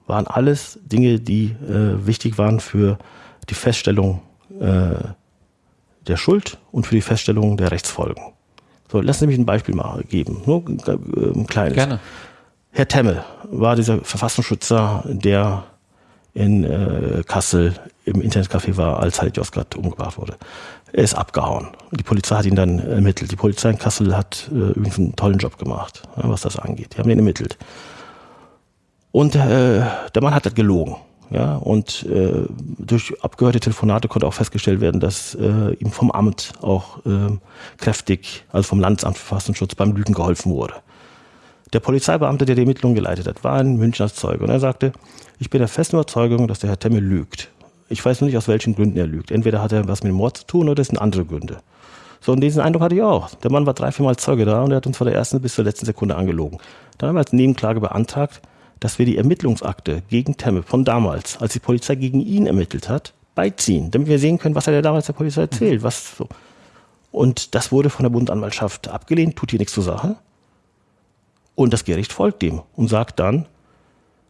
waren alles Dinge, die äh, wichtig waren für die Feststellung äh, der Schuld und für die Feststellung der Rechtsfolgen. So, lass mich ein Beispiel mal geben. Nur äh, ein kleines. Gerne. Herr Temmel war dieser Verfassungsschützer, der in äh, Kassel im Internetcafé war, als halt Josgat umgebracht wurde. Er ist abgehauen. Die Polizei hat ihn dann ermittelt. Die Polizei in Kassel hat äh, übrigens einen tollen Job gemacht, ja, was das angeht. Die haben ihn ermittelt. Und äh, der Mann hat das gelogen. Ja, und äh, durch abgehörte Telefonate konnte auch festgestellt werden, dass äh, ihm vom Amt auch äh, kräftig, also vom Landesamt für Verfassungsschutz beim Lügen geholfen wurde. Der Polizeibeamte, der die Ermittlungen geleitet hat, war ein Münchner Zeuge und er sagte, ich bin der festen Überzeugung, dass der Herr Temme lügt. Ich weiß nur nicht, aus welchen Gründen er lügt. Entweder hat er was mit dem Mord zu tun oder es sind andere Gründe. So, und diesen Eindruck hatte ich auch. Der Mann war drei, viermal Zeuge da und er hat uns von der ersten bis zur letzten Sekunde angelogen. Dann haben wir als Nebenklage beantragt, dass wir die Ermittlungsakte gegen Temme von damals, als die Polizei gegen ihn ermittelt hat, beiziehen, damit wir sehen können, was er damals der Polizei erzählt. Was so. Und das wurde von der Bundesanwaltschaft abgelehnt, tut hier nichts zur Sache. Und das Gericht folgt dem und sagt dann,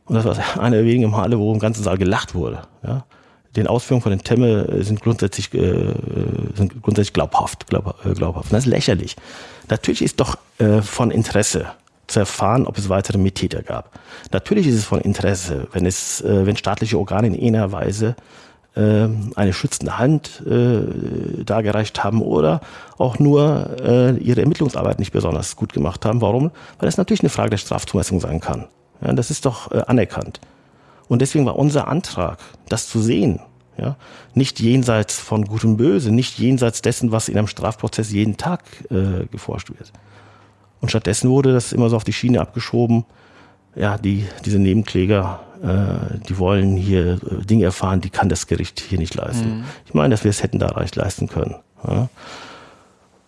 und das war einer der wenigen Male, wo im ganzen Saal gelacht wurde. Ja. Den Ausführungen von den Temme äh, sind grundsätzlich, äh, sind grundsätzlich glaubhaft, glaub, äh, glaubhaft. Und das ist lächerlich. Natürlich ist doch äh, von Interesse zu erfahren, ob es weitere Mittäter gab. Natürlich ist es von Interesse, wenn es, äh, wenn staatliche Organe in einer Weise äh, eine schützende Hand äh, dargereicht haben oder auch nur äh, ihre Ermittlungsarbeit nicht besonders gut gemacht haben. Warum? Weil es natürlich eine Frage der Strafzumessung sein kann. Ja, das ist doch äh, anerkannt. Und deswegen war unser Antrag, das zu sehen, ja, nicht jenseits von Gut und Böse, nicht jenseits dessen, was in einem Strafprozess jeden Tag äh, geforscht wird. Und stattdessen wurde das immer so auf die Schiene abgeschoben, ja, die, diese Nebenkläger, äh, die wollen hier äh, Dinge erfahren, die kann das Gericht hier nicht leisten. Mhm. Ich meine, dass wir es hätten da leicht leisten können. Ja.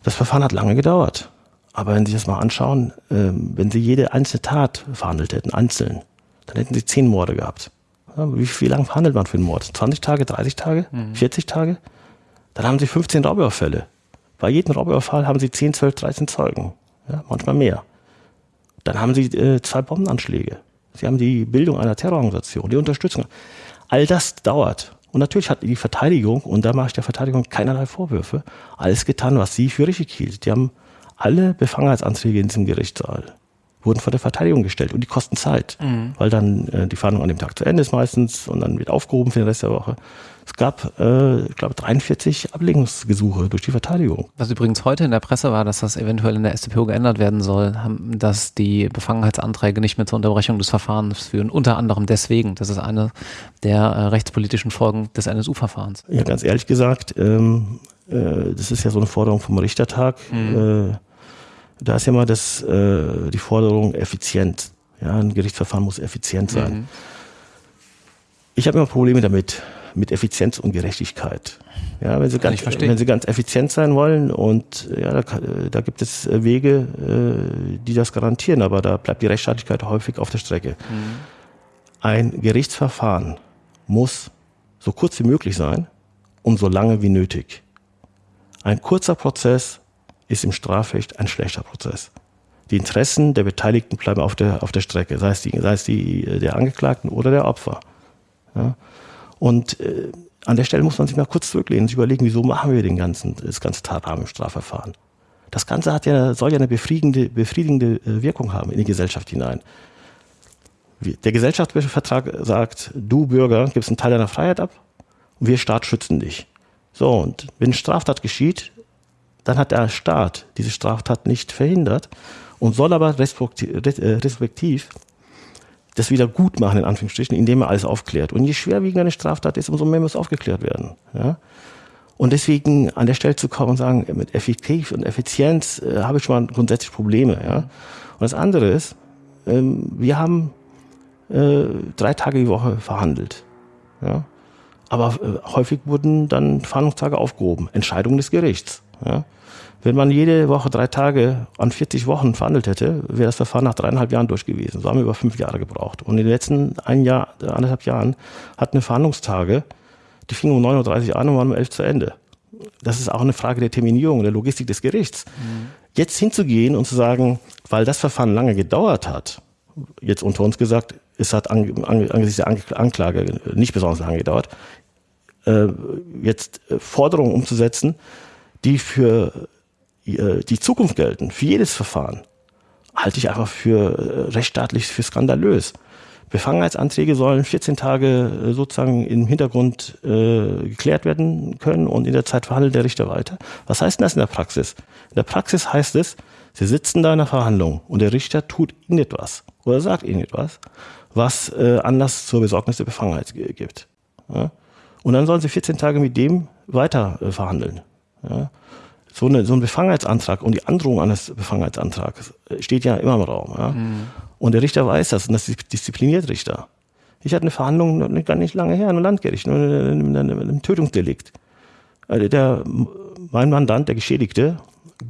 Das Verfahren hat lange gedauert. Aber wenn Sie das mal anschauen, äh, wenn Sie jede einzelne Tat verhandelt hätten, einzeln, dann hätten Sie zehn Morde gehabt. Ja, wie, wie lange verhandelt man für einen Mord? 20 Tage, 30 Tage, mhm. 40 Tage? Dann haben Sie 15 Raubüberfälle. Bei jedem Raubüberfall haben Sie 10, 12, 13 Zeugen. Ja, manchmal mehr. Dann haben Sie äh, zwei Bombenanschläge. Sie haben die Bildung einer Terrororganisation, die Unterstützung. All das dauert. Und natürlich hat die Verteidigung, und da mache ich der Verteidigung keinerlei Vorwürfe, alles getan, was sie für richtig hielt. Die haben alle Befangenheitsanträge in diesem Gerichtssaal wurden von der Verteidigung gestellt und die kosten Zeit, mhm. weil dann äh, die Verhandlung an dem Tag zu Ende ist meistens und dann wird aufgehoben für den Rest der Woche. Es gab, äh, ich glaube, 43 Ablegungsgesuche durch die Verteidigung. Was übrigens heute in der Presse war, dass das eventuell in der StPO geändert werden soll, dass die Befangenheitsanträge nicht mehr zur Unterbrechung des Verfahrens führen. Unter anderem deswegen. Das ist eine der äh, rechtspolitischen Folgen des NSU-Verfahrens. Ja, ganz ehrlich gesagt, ähm, äh, das ist ja so eine Forderung vom Richtertag. Mhm. Äh, da ist ja mal das, äh, die Forderung effizient. Ja, ein Gerichtsverfahren muss effizient sein. Mhm. Ich habe immer Probleme damit, mit Effizienz und Gerechtigkeit. Ja, wenn Sie, ganz, wenn Sie ganz effizient sein wollen und ja, da, da gibt es Wege, äh, die das garantieren, aber da bleibt die Rechtsstaatlichkeit häufig auf der Strecke. Mhm. Ein Gerichtsverfahren muss so kurz wie möglich sein und so lange wie nötig. Ein kurzer Prozess ist im Strafrecht ein schlechter Prozess. Die Interessen der Beteiligten bleiben auf der, auf der Strecke, sei es, die, sei es die, der Angeklagten oder der Opfer. Ja? Und äh, an der Stelle muss man sich mal kurz zurücklehnen und sich überlegen, wieso machen wir den ganzen, das ganze Tatrahmen im Strafverfahren. Das Ganze hat ja, soll ja eine befriedigende, befriedigende äh, Wirkung haben in die Gesellschaft hinein. Der Gesellschaftsvertrag sagt, du Bürger gibst einen Teil deiner Freiheit ab und wir Staat schützen dich. So, und wenn Straftat geschieht, dann hat der Staat diese Straftat nicht verhindert und soll aber respektiv äh, das wieder gut machen, in Anführungsstrichen, indem er alles aufklärt. Und je schwerwiegender eine Straftat ist, umso mehr muss aufgeklärt werden. Ja? Und deswegen an der Stelle zu kommen und sagen, mit Effektiv und Effizienz äh, habe ich schon mal grundsätzlich Probleme. Ja? Und das andere ist, ähm, wir haben äh, drei Tage die Woche verhandelt. Ja? Aber äh, häufig wurden dann Verhandlungstage aufgehoben, Entscheidungen des Gerichts. Ja? Wenn man jede Woche drei Tage an 40 Wochen verhandelt hätte, wäre das Verfahren nach dreieinhalb Jahren durch gewesen. So haben wir über fünf Jahre gebraucht. Und in den letzten ein Jahr, anderthalb Jahren hatten wir Verhandlungstage, die fingen um 9.30 Uhr an und waren um 11 Uhr zu Ende. Das ist auch eine Frage der Terminierung, der Logistik des Gerichts. Mhm. Jetzt hinzugehen und zu sagen, weil das Verfahren lange gedauert hat, jetzt unter uns gesagt, es hat angesichts der Anklage nicht besonders lange gedauert, äh, jetzt äh, Forderungen umzusetzen, die für äh, die Zukunft gelten, für jedes Verfahren, halte ich einfach für äh, rechtsstaatlich für skandalös. Befangenheitsanträge sollen 14 Tage äh, sozusagen im Hintergrund äh, geklärt werden können und in der Zeit verhandelt der Richter weiter. Was heißt denn das in der Praxis? In der Praxis heißt es, Sie sitzen da in der Verhandlung und der Richter tut irgendetwas oder sagt irgendetwas, was äh, Anlass zur Besorgnis der Befangenheit gibt. Ja? Und dann sollen Sie 14 Tage mit dem weiter äh, verhandeln. Ja? so, eine, so ein Befangenheitsantrag und die Androhung eines Befangenheitsantrags steht ja immer im Raum. Ja? Mhm. Und der Richter weiß das und das diszipliniert Richter. Ich hatte eine Verhandlung gar nicht lange her in einem Landgericht, einem Tötungsdelikt. Also der, mein Mandant, der Geschädigte,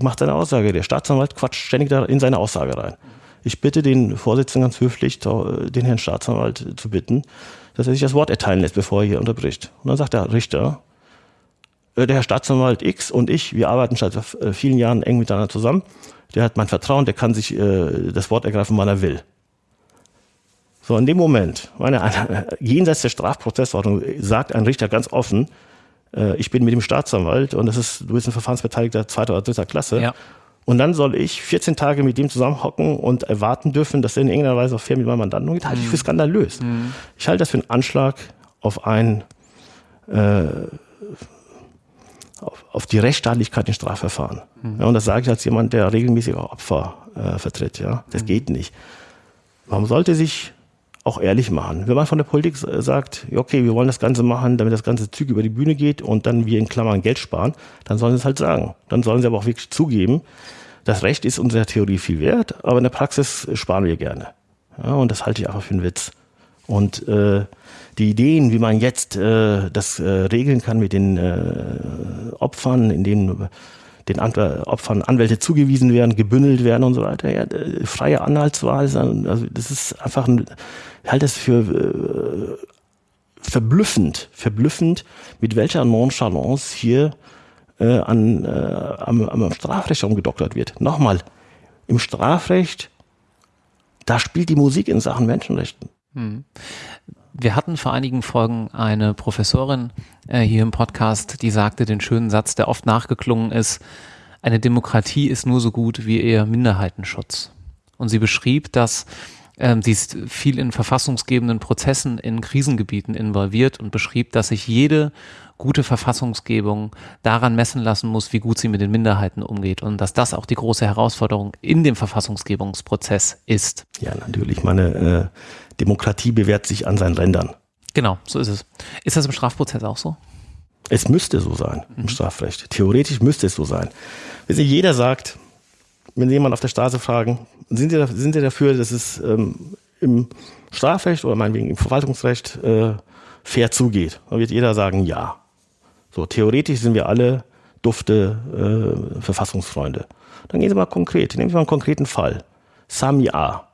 macht seine Aussage. Der Staatsanwalt quatscht ständig da in seine Aussage rein. Ich bitte den Vorsitzenden ganz höflich, den Herrn Staatsanwalt zu bitten, dass er sich das Wort erteilen lässt, bevor er hier unterbricht. Und dann sagt der Richter, äh, der Herr Staatsanwalt X und ich, wir arbeiten seit äh, vielen Jahren eng miteinander zusammen. Der hat mein Vertrauen, der kann sich äh, das Wort ergreifen, wann er will. So, in dem Moment, meine, jenseits der Strafprozessordnung, sagt ein Richter ganz offen, äh, ich bin mit dem Staatsanwalt und das ist, du bist ein Verfahrensbeteiligter zweiter oder dritter Klasse. Ja. Und dann soll ich 14 Tage mit dem zusammenhocken und erwarten dürfen, dass er in irgendeiner Weise auch fair mit meinem Mandanten umgeht, halte ich für mhm. skandalös. Mhm. Ich halte das für einen Anschlag auf ein äh, auf, auf die Rechtsstaatlichkeit in Strafverfahren. Mhm. Ja, und das sage ich als jemand, der regelmäßig auch Opfer äh, vertritt. Ja, das mhm. geht nicht. Man sollte sich auch ehrlich machen. Wenn man von der Politik sagt, okay, wir wollen das Ganze machen, damit das ganze Züg über die Bühne geht und dann wir in Klammern Geld sparen, dann sollen sie es halt sagen. Dann sollen sie aber auch wirklich zugeben, das Recht ist unserer Theorie viel wert, aber in der Praxis sparen wir gerne. Ja, und das halte ich einfach für einen Witz. Und äh, die Ideen, wie man jetzt äh, das äh, regeln kann mit den äh, Opfern, in denen den An Opfern Anwälte zugewiesen werden, gebündelt werden und so weiter. Ja, äh, freie Anhaltswahl, also das ist einfach ein, ich halte das für äh, verblüffend, verblüffend, mit welcher Nonchalance hier äh, an, äh, am, am Strafrecht umgedoktert wird. Nochmal, im Strafrecht, da spielt die Musik in Sachen Menschenrechten. Hm. Wir hatten vor einigen Folgen eine Professorin äh, hier im Podcast, die sagte den schönen Satz, der oft nachgeklungen ist, eine Demokratie ist nur so gut wie ihr Minderheitenschutz. Und sie beschrieb, dass ähm, sie ist viel in verfassungsgebenden Prozessen in Krisengebieten involviert und beschrieb, dass sich jede gute Verfassungsgebung daran messen lassen muss, wie gut sie mit den Minderheiten umgeht und dass das auch die große Herausforderung in dem Verfassungsgebungsprozess ist. Ja, natürlich. Meine äh, Demokratie bewährt sich an seinen Rändern. Genau, so ist es. Ist das im Strafprozess auch so? Es müsste so sein im mhm. Strafrecht. Theoretisch müsste es so sein. Wenn jeder sagt, wenn Sie jemanden auf der Straße fragen, sind Sie, sind Sie dafür, dass es ähm, im Strafrecht oder meinetwegen im Verwaltungsrecht äh, fair zugeht? Dann wird jeder sagen, ja. So, theoretisch sind wir alle dufte äh, Verfassungsfreunde. Dann gehen Sie mal konkret, nehmen Sie mal einen konkreten Fall. Sami A.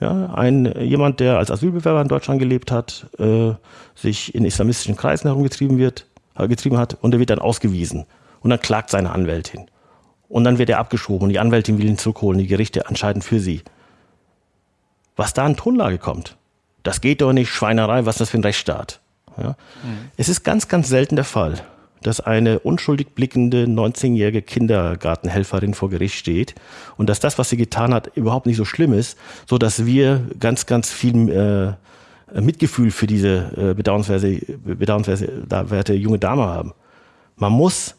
Ja, ein, jemand, der als Asylbewerber in Deutschland gelebt hat, äh, sich in islamistischen Kreisen herumgetrieben wird, äh, getrieben hat und der wird dann ausgewiesen. Und dann klagt seine Anwältin. Und dann wird er abgeschoben und die Anwältin will ihn zurückholen, die Gerichte entscheiden für sie. Was da an Tonlage kommt, das geht doch nicht, Schweinerei, was ist das für ein Rechtsstaat? Ja? Mhm. Es ist ganz, ganz selten der Fall, dass eine unschuldig blickende 19-jährige Kindergartenhelferin vor Gericht steht und dass das, was sie getan hat, überhaupt nicht so schlimm ist, so dass wir ganz, ganz viel äh, Mitgefühl für diese äh, bedauernswerte, bedauernswerte junge Dame haben. Man muss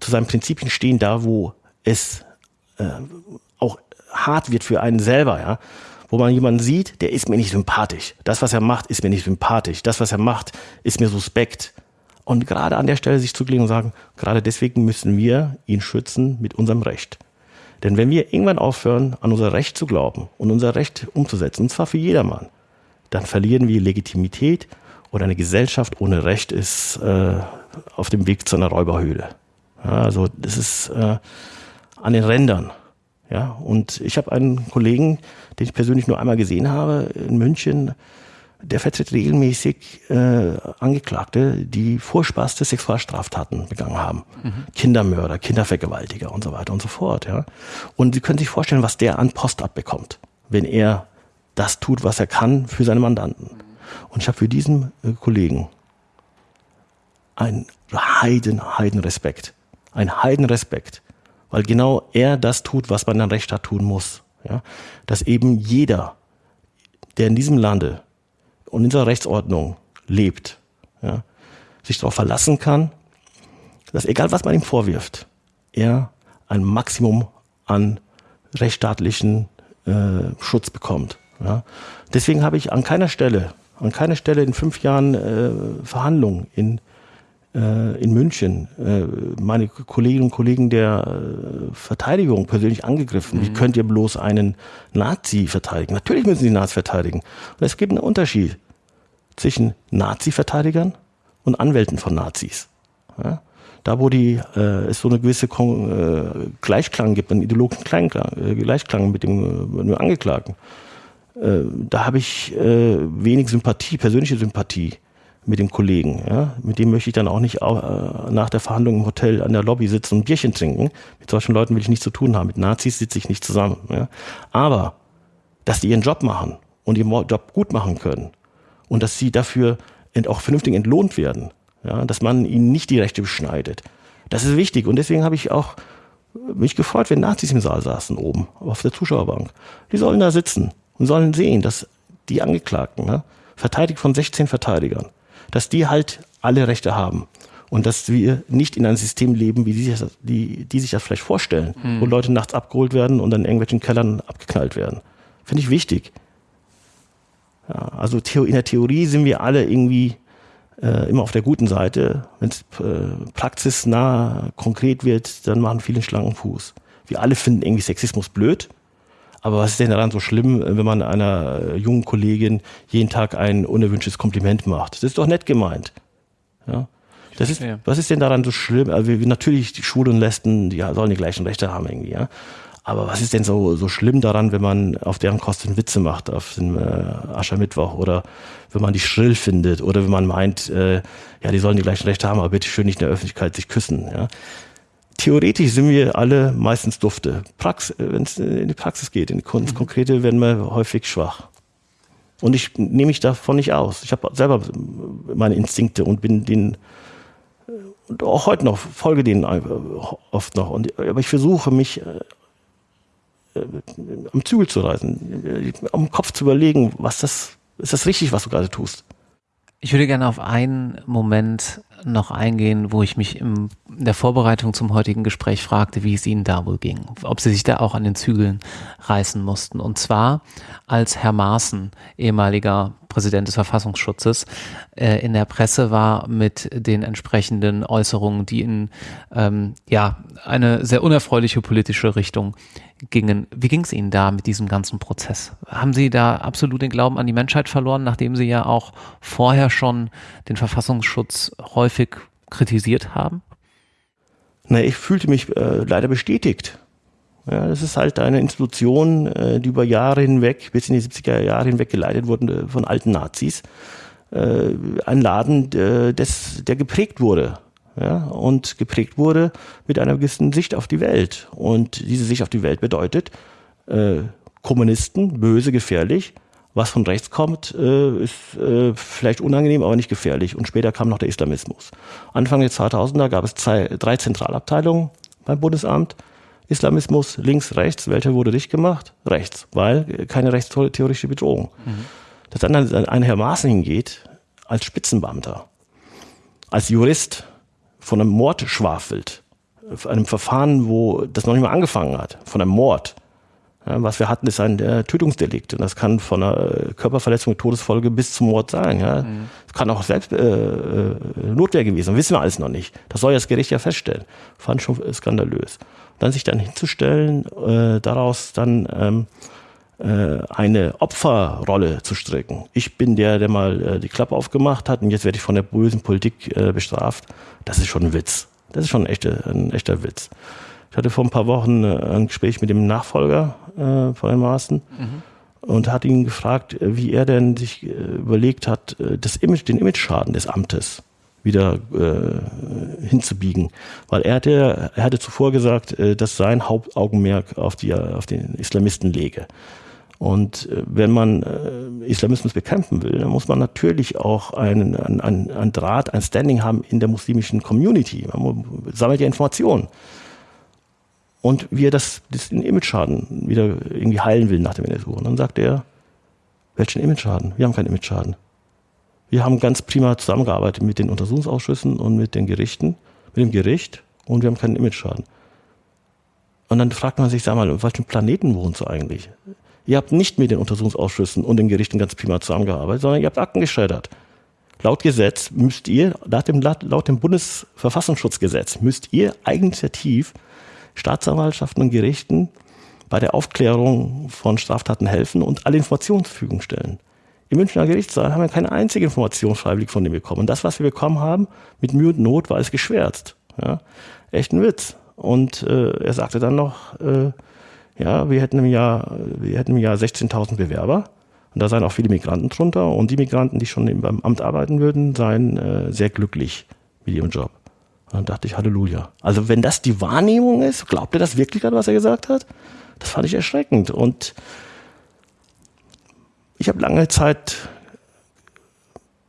zu seinen Prinzipien stehen, da wo es äh, auch hart wird für einen selber, ja. Wo man jemanden sieht, der ist mir nicht sympathisch. Das, was er macht, ist mir nicht sympathisch. Das, was er macht, ist mir suspekt. Und gerade an der Stelle sich zurücklegen und sagen, gerade deswegen müssen wir ihn schützen mit unserem Recht. Denn wenn wir irgendwann aufhören, an unser Recht zu glauben und unser Recht umzusetzen, und zwar für jedermann, dann verlieren wir Legitimität oder eine Gesellschaft ohne Recht ist äh, auf dem Weg zu einer Räuberhöhle. Ja, also das ist äh, an den Rändern. Ja, und ich habe einen Kollegen, den ich persönlich nur einmal gesehen habe in München, der vertritt regelmäßig äh, Angeklagte, die furchtbarste Sexualstraftaten begangen haben. Mhm. Kindermörder, Kindervergewaltiger und so weiter und so fort. Ja. Und Sie können sich vorstellen, was der an Post abbekommt, wenn er das tut, was er kann für seine Mandanten. Und ich habe für diesen äh, Kollegen einen Heiden, Heiden Respekt ein Heidenrespekt, weil genau er das tut, was man dann Recht hat tun muss. Ja? Dass eben jeder, der in diesem Lande und in dieser Rechtsordnung lebt, ja, sich darauf verlassen kann, dass egal was man ihm vorwirft, er ein Maximum an rechtsstaatlichen äh, Schutz bekommt. Ja. Deswegen habe ich an keiner Stelle, an keiner Stelle in fünf Jahren äh, Verhandlungen in in München äh, meine Kolleginnen und Kollegen der äh, Verteidigung persönlich angegriffen. Mhm. Wie könnt ihr bloß einen Nazi verteidigen? Natürlich müssen sie Nazi verteidigen. Und es gibt einen Unterschied zwischen Nazi-Verteidigern und Anwälten von Nazis. Ja? Da, wo die, äh, es so eine gewisse Kon äh, Gleichklang gibt, einen ideologischen Kleinklang, äh, Gleichklang mit dem, mit dem Angeklagten, äh, da habe ich äh, wenig Sympathie, persönliche Sympathie mit dem Kollegen. Ja? Mit dem möchte ich dann auch nicht äh, nach der Verhandlung im Hotel an der Lobby sitzen und Bierchen trinken. Mit solchen Leuten will ich nichts zu tun haben. Mit Nazis sitze ich nicht zusammen. Ja? Aber, dass die ihren Job machen und ihren Job gut machen können und dass sie dafür auch vernünftig entlohnt werden, ja? dass man ihnen nicht die Rechte beschneidet, das ist wichtig. Und deswegen habe ich auch mich gefreut, wenn Nazis im Saal saßen oben auf der Zuschauerbank. Die sollen da sitzen und sollen sehen, dass die Angeklagten, ne, verteidigt von 16 Verteidigern, dass die halt alle Rechte haben. Und dass wir nicht in einem System leben, wie die sich das, die, die sich das vielleicht vorstellen, mhm. wo Leute nachts abgeholt werden und dann in irgendwelchen Kellern abgeknallt werden. Finde ich wichtig. Ja, also in der Theorie sind wir alle irgendwie äh, immer auf der guten Seite. Wenn es äh, praxisnah konkret wird, dann machen viele Schlangenfuß. Wir alle finden irgendwie Sexismus blöd, Aber was ist denn daran so schlimm, wenn man einer jungen Kollegin jeden Tag ein unerwünschtes Kompliment macht? Das ist doch nett gemeint. Ja. Das ist, was ist denn daran so schlimm? Also natürlich, die Schwulen und Lesben, die sollen die gleichen Rechte haben irgendwie, ja. Aber was ist denn so, so schlimm daran, wenn man auf deren Kosten Witze macht, auf dem äh, Aschermittwoch oder wenn man die schrill findet oder wenn man meint, äh, ja, die sollen die gleichen Rechte haben, aber bitte schön nicht in der Öffentlichkeit sich küssen, ja. Theoretisch sind wir alle meistens dufte. Prax wenn es in die Praxis geht, in die Kunst, mhm. Konkrete werden wir häufig schwach. Und ich nehme mich davon nicht aus. Ich habe selber meine Instinkte und bin den und auch heute noch folge denen oft noch. Und, aber ich versuche mich äh, äh, am Zügel zu reißen, am Kopf zu überlegen, was das, ist das richtig, was du gerade tust? Ich würde gerne auf einen Moment noch eingehen, wo ich mich in der Vorbereitung zum heutigen Gespräch fragte, wie es Ihnen da wohl ging, ob Sie sich da auch an den Zügeln reißen mussten. Und zwar als Herr Maaßen, ehemaliger Präsident des Verfassungsschutzes, äh, in der Presse war mit den entsprechenden Äußerungen, die in ähm, ja eine sehr unerfreuliche politische Richtung gingen. Wie ging es Ihnen da mit diesem ganzen Prozess? Haben Sie da absolut den Glauben an die Menschheit verloren, nachdem Sie ja auch vorher schon den Verfassungsschutz häufig kritisiert haben? Na, ich fühlte mich äh, leider bestätigt. Ja, das ist halt eine Institution, äh, die über Jahre hinweg, bis in die 70er Jahre hinweg geleitet wurde äh, von alten Nazis. Äh, ein Laden, des, der geprägt wurde. Ja, und geprägt wurde mit einer gewissen Sicht auf die Welt. Und diese Sicht auf die Welt bedeutet, äh, Kommunisten, böse, gefährlich. Was von rechts kommt, äh, ist äh, vielleicht unangenehm, aber nicht gefährlich. Und später kam noch der Islamismus. Anfang der 2000er gab es zwei, drei Zentralabteilungen beim Bundesamt. Islamismus links, rechts. Welcher wurde dicht gemacht? Rechts, weil keine rechtstheoretische Bedrohung. Mhm. Dass dann ein Herr Maaßen hingeht, als Spitzenbeamter, als Jurist, von einem Mord schwafelt, einem Verfahren, wo das noch nicht mal angefangen hat, von einem Mord. Was wir hatten, ist ein äh, Tötungsdelikt. Und das kann von einer äh, Körperverletzung, Todesfolge bis zum Mord sein. Ja. Mhm. Das kann auch selbst äh, äh, Notwehr gewesen sein. Wissen wir alles noch nicht. Das soll das Gericht ja feststellen. Fand schon skandalös. Und dann sich dann hinzustellen, äh, daraus dann ähm, äh, eine Opferrolle zu stricken. Ich bin der, der mal äh, die Klappe aufgemacht hat und jetzt werde ich von der bösen Politik bestraft. Das ist schon ein Witz. Das ist schon ein echter, ein echter Witz. Ich hatte vor ein paar Wochen äh, ein Gespräch mit dem Nachfolger äh, von Herrn Maaßen mhm. und hat ihn gefragt, äh, wie er denn sich äh, überlegt hat, das Image, den Image-Schaden des Amtes wieder äh, hinzubiegen. Weil er hatte, er hatte zuvor gesagt, äh, dass sein Hauptaugenmerk auf, die, auf den Islamisten lege. Und äh, wenn man äh, Islamismus bekämpfen will, dann muss man natürlich auch einen, einen, einen Draht, ein Standing haben in der muslimischen Community. Man sammelt ja Informationen. Und wie er das, den Image-Schaden wieder irgendwie heilen will nach dem NSU. Und dann sagt er, welchen Image-Schaden? Wir haben keinen Image-Schaden. Wir haben ganz prima zusammengearbeitet mit den Untersuchungsausschüssen und mit den Gerichten, mit dem Gericht und wir haben keinen Image-Schaden. Und dann fragt man sich, sag mal, auf welchem Planeten wohnst du eigentlich? Ihr habt nicht mit den Untersuchungsausschüssen und den Gerichten ganz prima zusammengearbeitet, sondern ihr habt Akten geschreddert. Laut Gesetz müsst ihr, laut dem, laut dem Bundesverfassungsschutzgesetz, müsst ihr eigeninitiativ Staatsanwaltschaften und Gerichten bei der Aufklärung von Straftaten helfen und alle Informationen zur Verfügung stellen. Im Münchner Gerichtssaal haben wir keine einzige Information freiwillig von dem bekommen. Und das, was wir bekommen haben, mit Mühe und Not, war es geschwärzt. Ja? Echt ein Witz. Und äh, er sagte dann noch, äh, ja, wir hätten im Jahr, wir hätten im Jahr 16.000 Bewerber. Und da seien auch viele Migranten drunter. Und die Migranten, die schon beim Amt arbeiten würden, seien äh, sehr glücklich mit ihrem Job. Und dann dachte ich, Halleluja. Also wenn das die Wahrnehmung ist, glaubt ihr das wirklich gerade, was er gesagt hat? Das fand ich erschreckend. Und ich habe lange Zeit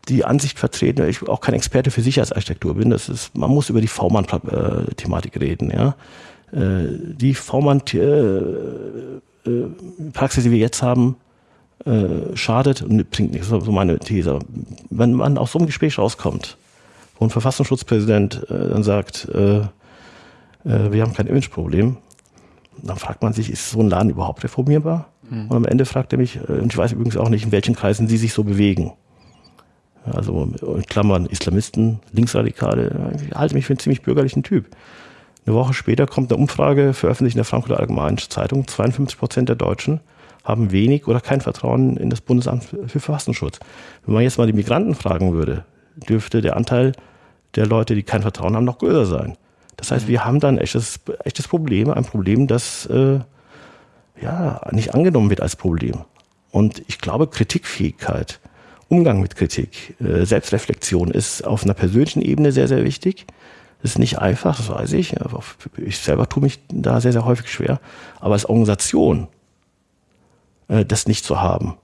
die Ansicht vertreten, weil ich auch kein Experte für Sicherheitsarchitektur bin. Das ist, man muss über die V-Mann-Thematik reden. Ja. Äh, die V-Mann-Praxis, die wir jetzt haben, äh, schadet und bringt nichts. Das ist so meine These. Wenn man aus so einem Gespräch rauskommt, ein Verfassungsschutzpräsident äh, dann sagt, wir haben kein Imageproblem, dann fragt man sich, ist so ein Laden überhaupt reformierbar? Mhm. Und am Ende fragt er mich, und ich weiß übrigens auch nicht, in welchen Kreisen sie sich so bewegen. Also in Klammern Islamisten, Linksradikale, ich halte mich für einen ziemlich bürgerlichen Typ Eine Woche später kommt eine Umfrage, veröffentlicht in der Frankfurter Allgemeinen Zeitung. 52 Prozent der Deutschen haben wenig oder kein Vertrauen in das Bundesamt für Verfassungsschutz. Wenn man jetzt mal die Migranten fragen würde, dürfte der Anteil der Leute, die kein Vertrauen haben, noch größer sein. Das heißt, wir haben da ein echtes, echtes Problem, ein Problem, das äh, ja nicht angenommen wird als Problem. Und ich glaube, Kritikfähigkeit, Umgang mit Kritik, äh, Selbstreflexion ist auf einer persönlichen Ebene sehr, sehr wichtig. Das ist nicht einfach, das weiß ich. Ich selber tue mich da sehr, sehr häufig schwer. Aber als Organisation äh, das nicht zu haben,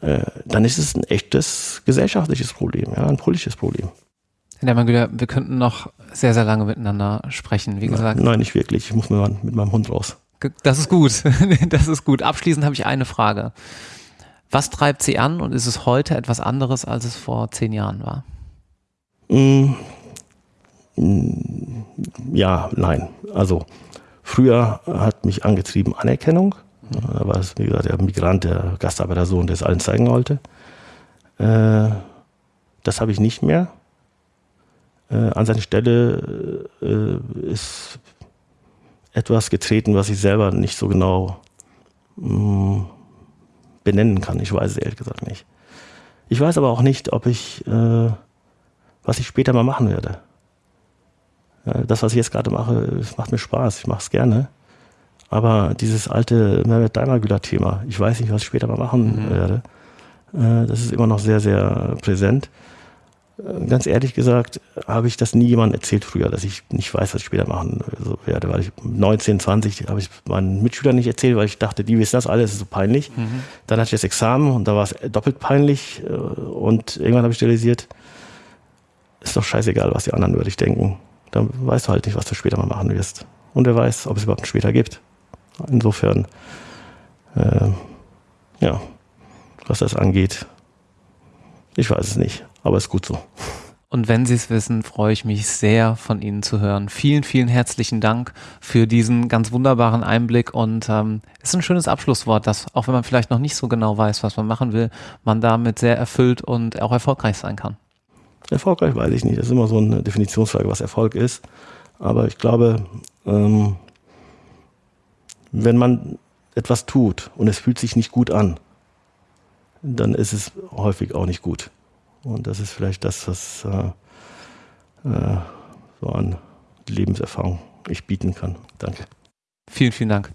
äh, dann ist es ein echtes gesellschaftliches Problem, ja, ein politisches Problem. Herr Dermangüler, wir könnten noch sehr, sehr lange miteinander sprechen, wie gesagt. Nein, nicht wirklich. Ich muss mit meinem Hund raus. Das ist gut. [LAUGHS] Das ist gut. Abschließend habe ich eine Frage. Was treibt Sie an und ist es heute etwas anderes, als es vor zehn Jahren war? Mm, ja, nein. Also früher hat mich angetrieben Anerkennung. Da war es, wie gesagt, der Migrant, der Gastarbeitersohn, der es allen zeigen wollte. Äh, das habe ich nicht mehr. Äh, an seine Stelle äh, ist etwas getreten, was ich selber nicht so genau mh, mm, benennen kann. Ich weiß es ehrlich gesagt nicht. Ich weiß aber auch nicht, ob ich, äh, was ich später mal machen werde. Ja, das, was ich jetzt gerade mache, macht mir Spaß, ich mache es gerne. Aber dieses alte Mehmet Daimagüler-Thema, ich weiß nicht, was ich später mal machen mhm. werde, äh, das ist immer noch sehr, sehr präsent. Äh, ganz ehrlich gesagt, habe ich das nie jemandem erzählt früher, dass ich nicht weiß, was ich später machen werde. Weil ich 19, 20 habe ich meinen Mitschülern nicht erzählt, weil ich dachte, die wissen das alles, ist so peinlich. Mhm. Dann hatte ich das Examen und da war es doppelt peinlich. Äh, und irgendwann habe ich realisiert, ist doch scheißegal, was die anderen über dich denken. Dann weißt du halt nicht, was du später mal machen wirst. Und wer weiß, ob es überhaupt einen später gibt. Insofern, äh, ja, was das angeht, ich weiß es nicht aber ist gut so. Und wenn Sie es wissen, freue ich mich sehr, von Ihnen zu hören. Vielen, vielen herzlichen Dank für diesen ganz wunderbaren Einblick und ähm, ist ein schönes Abschlusswort, dass auch wenn man vielleicht noch nicht so genau weiß, was man machen will, man damit sehr erfüllt und auch erfolgreich sein kann. Erfolgreich weiß ich nicht. Das ist immer so eine Definitionsfrage, was Erfolg ist. Aber ich glaube, ähm, wenn man etwas tut und es fühlt sich nicht gut an, dann ist es häufig auch nicht gut. Und das ist vielleicht das, was äh, äh, so an Lebenserfahrung ich bieten kann. Danke. Vielen, vielen Dank.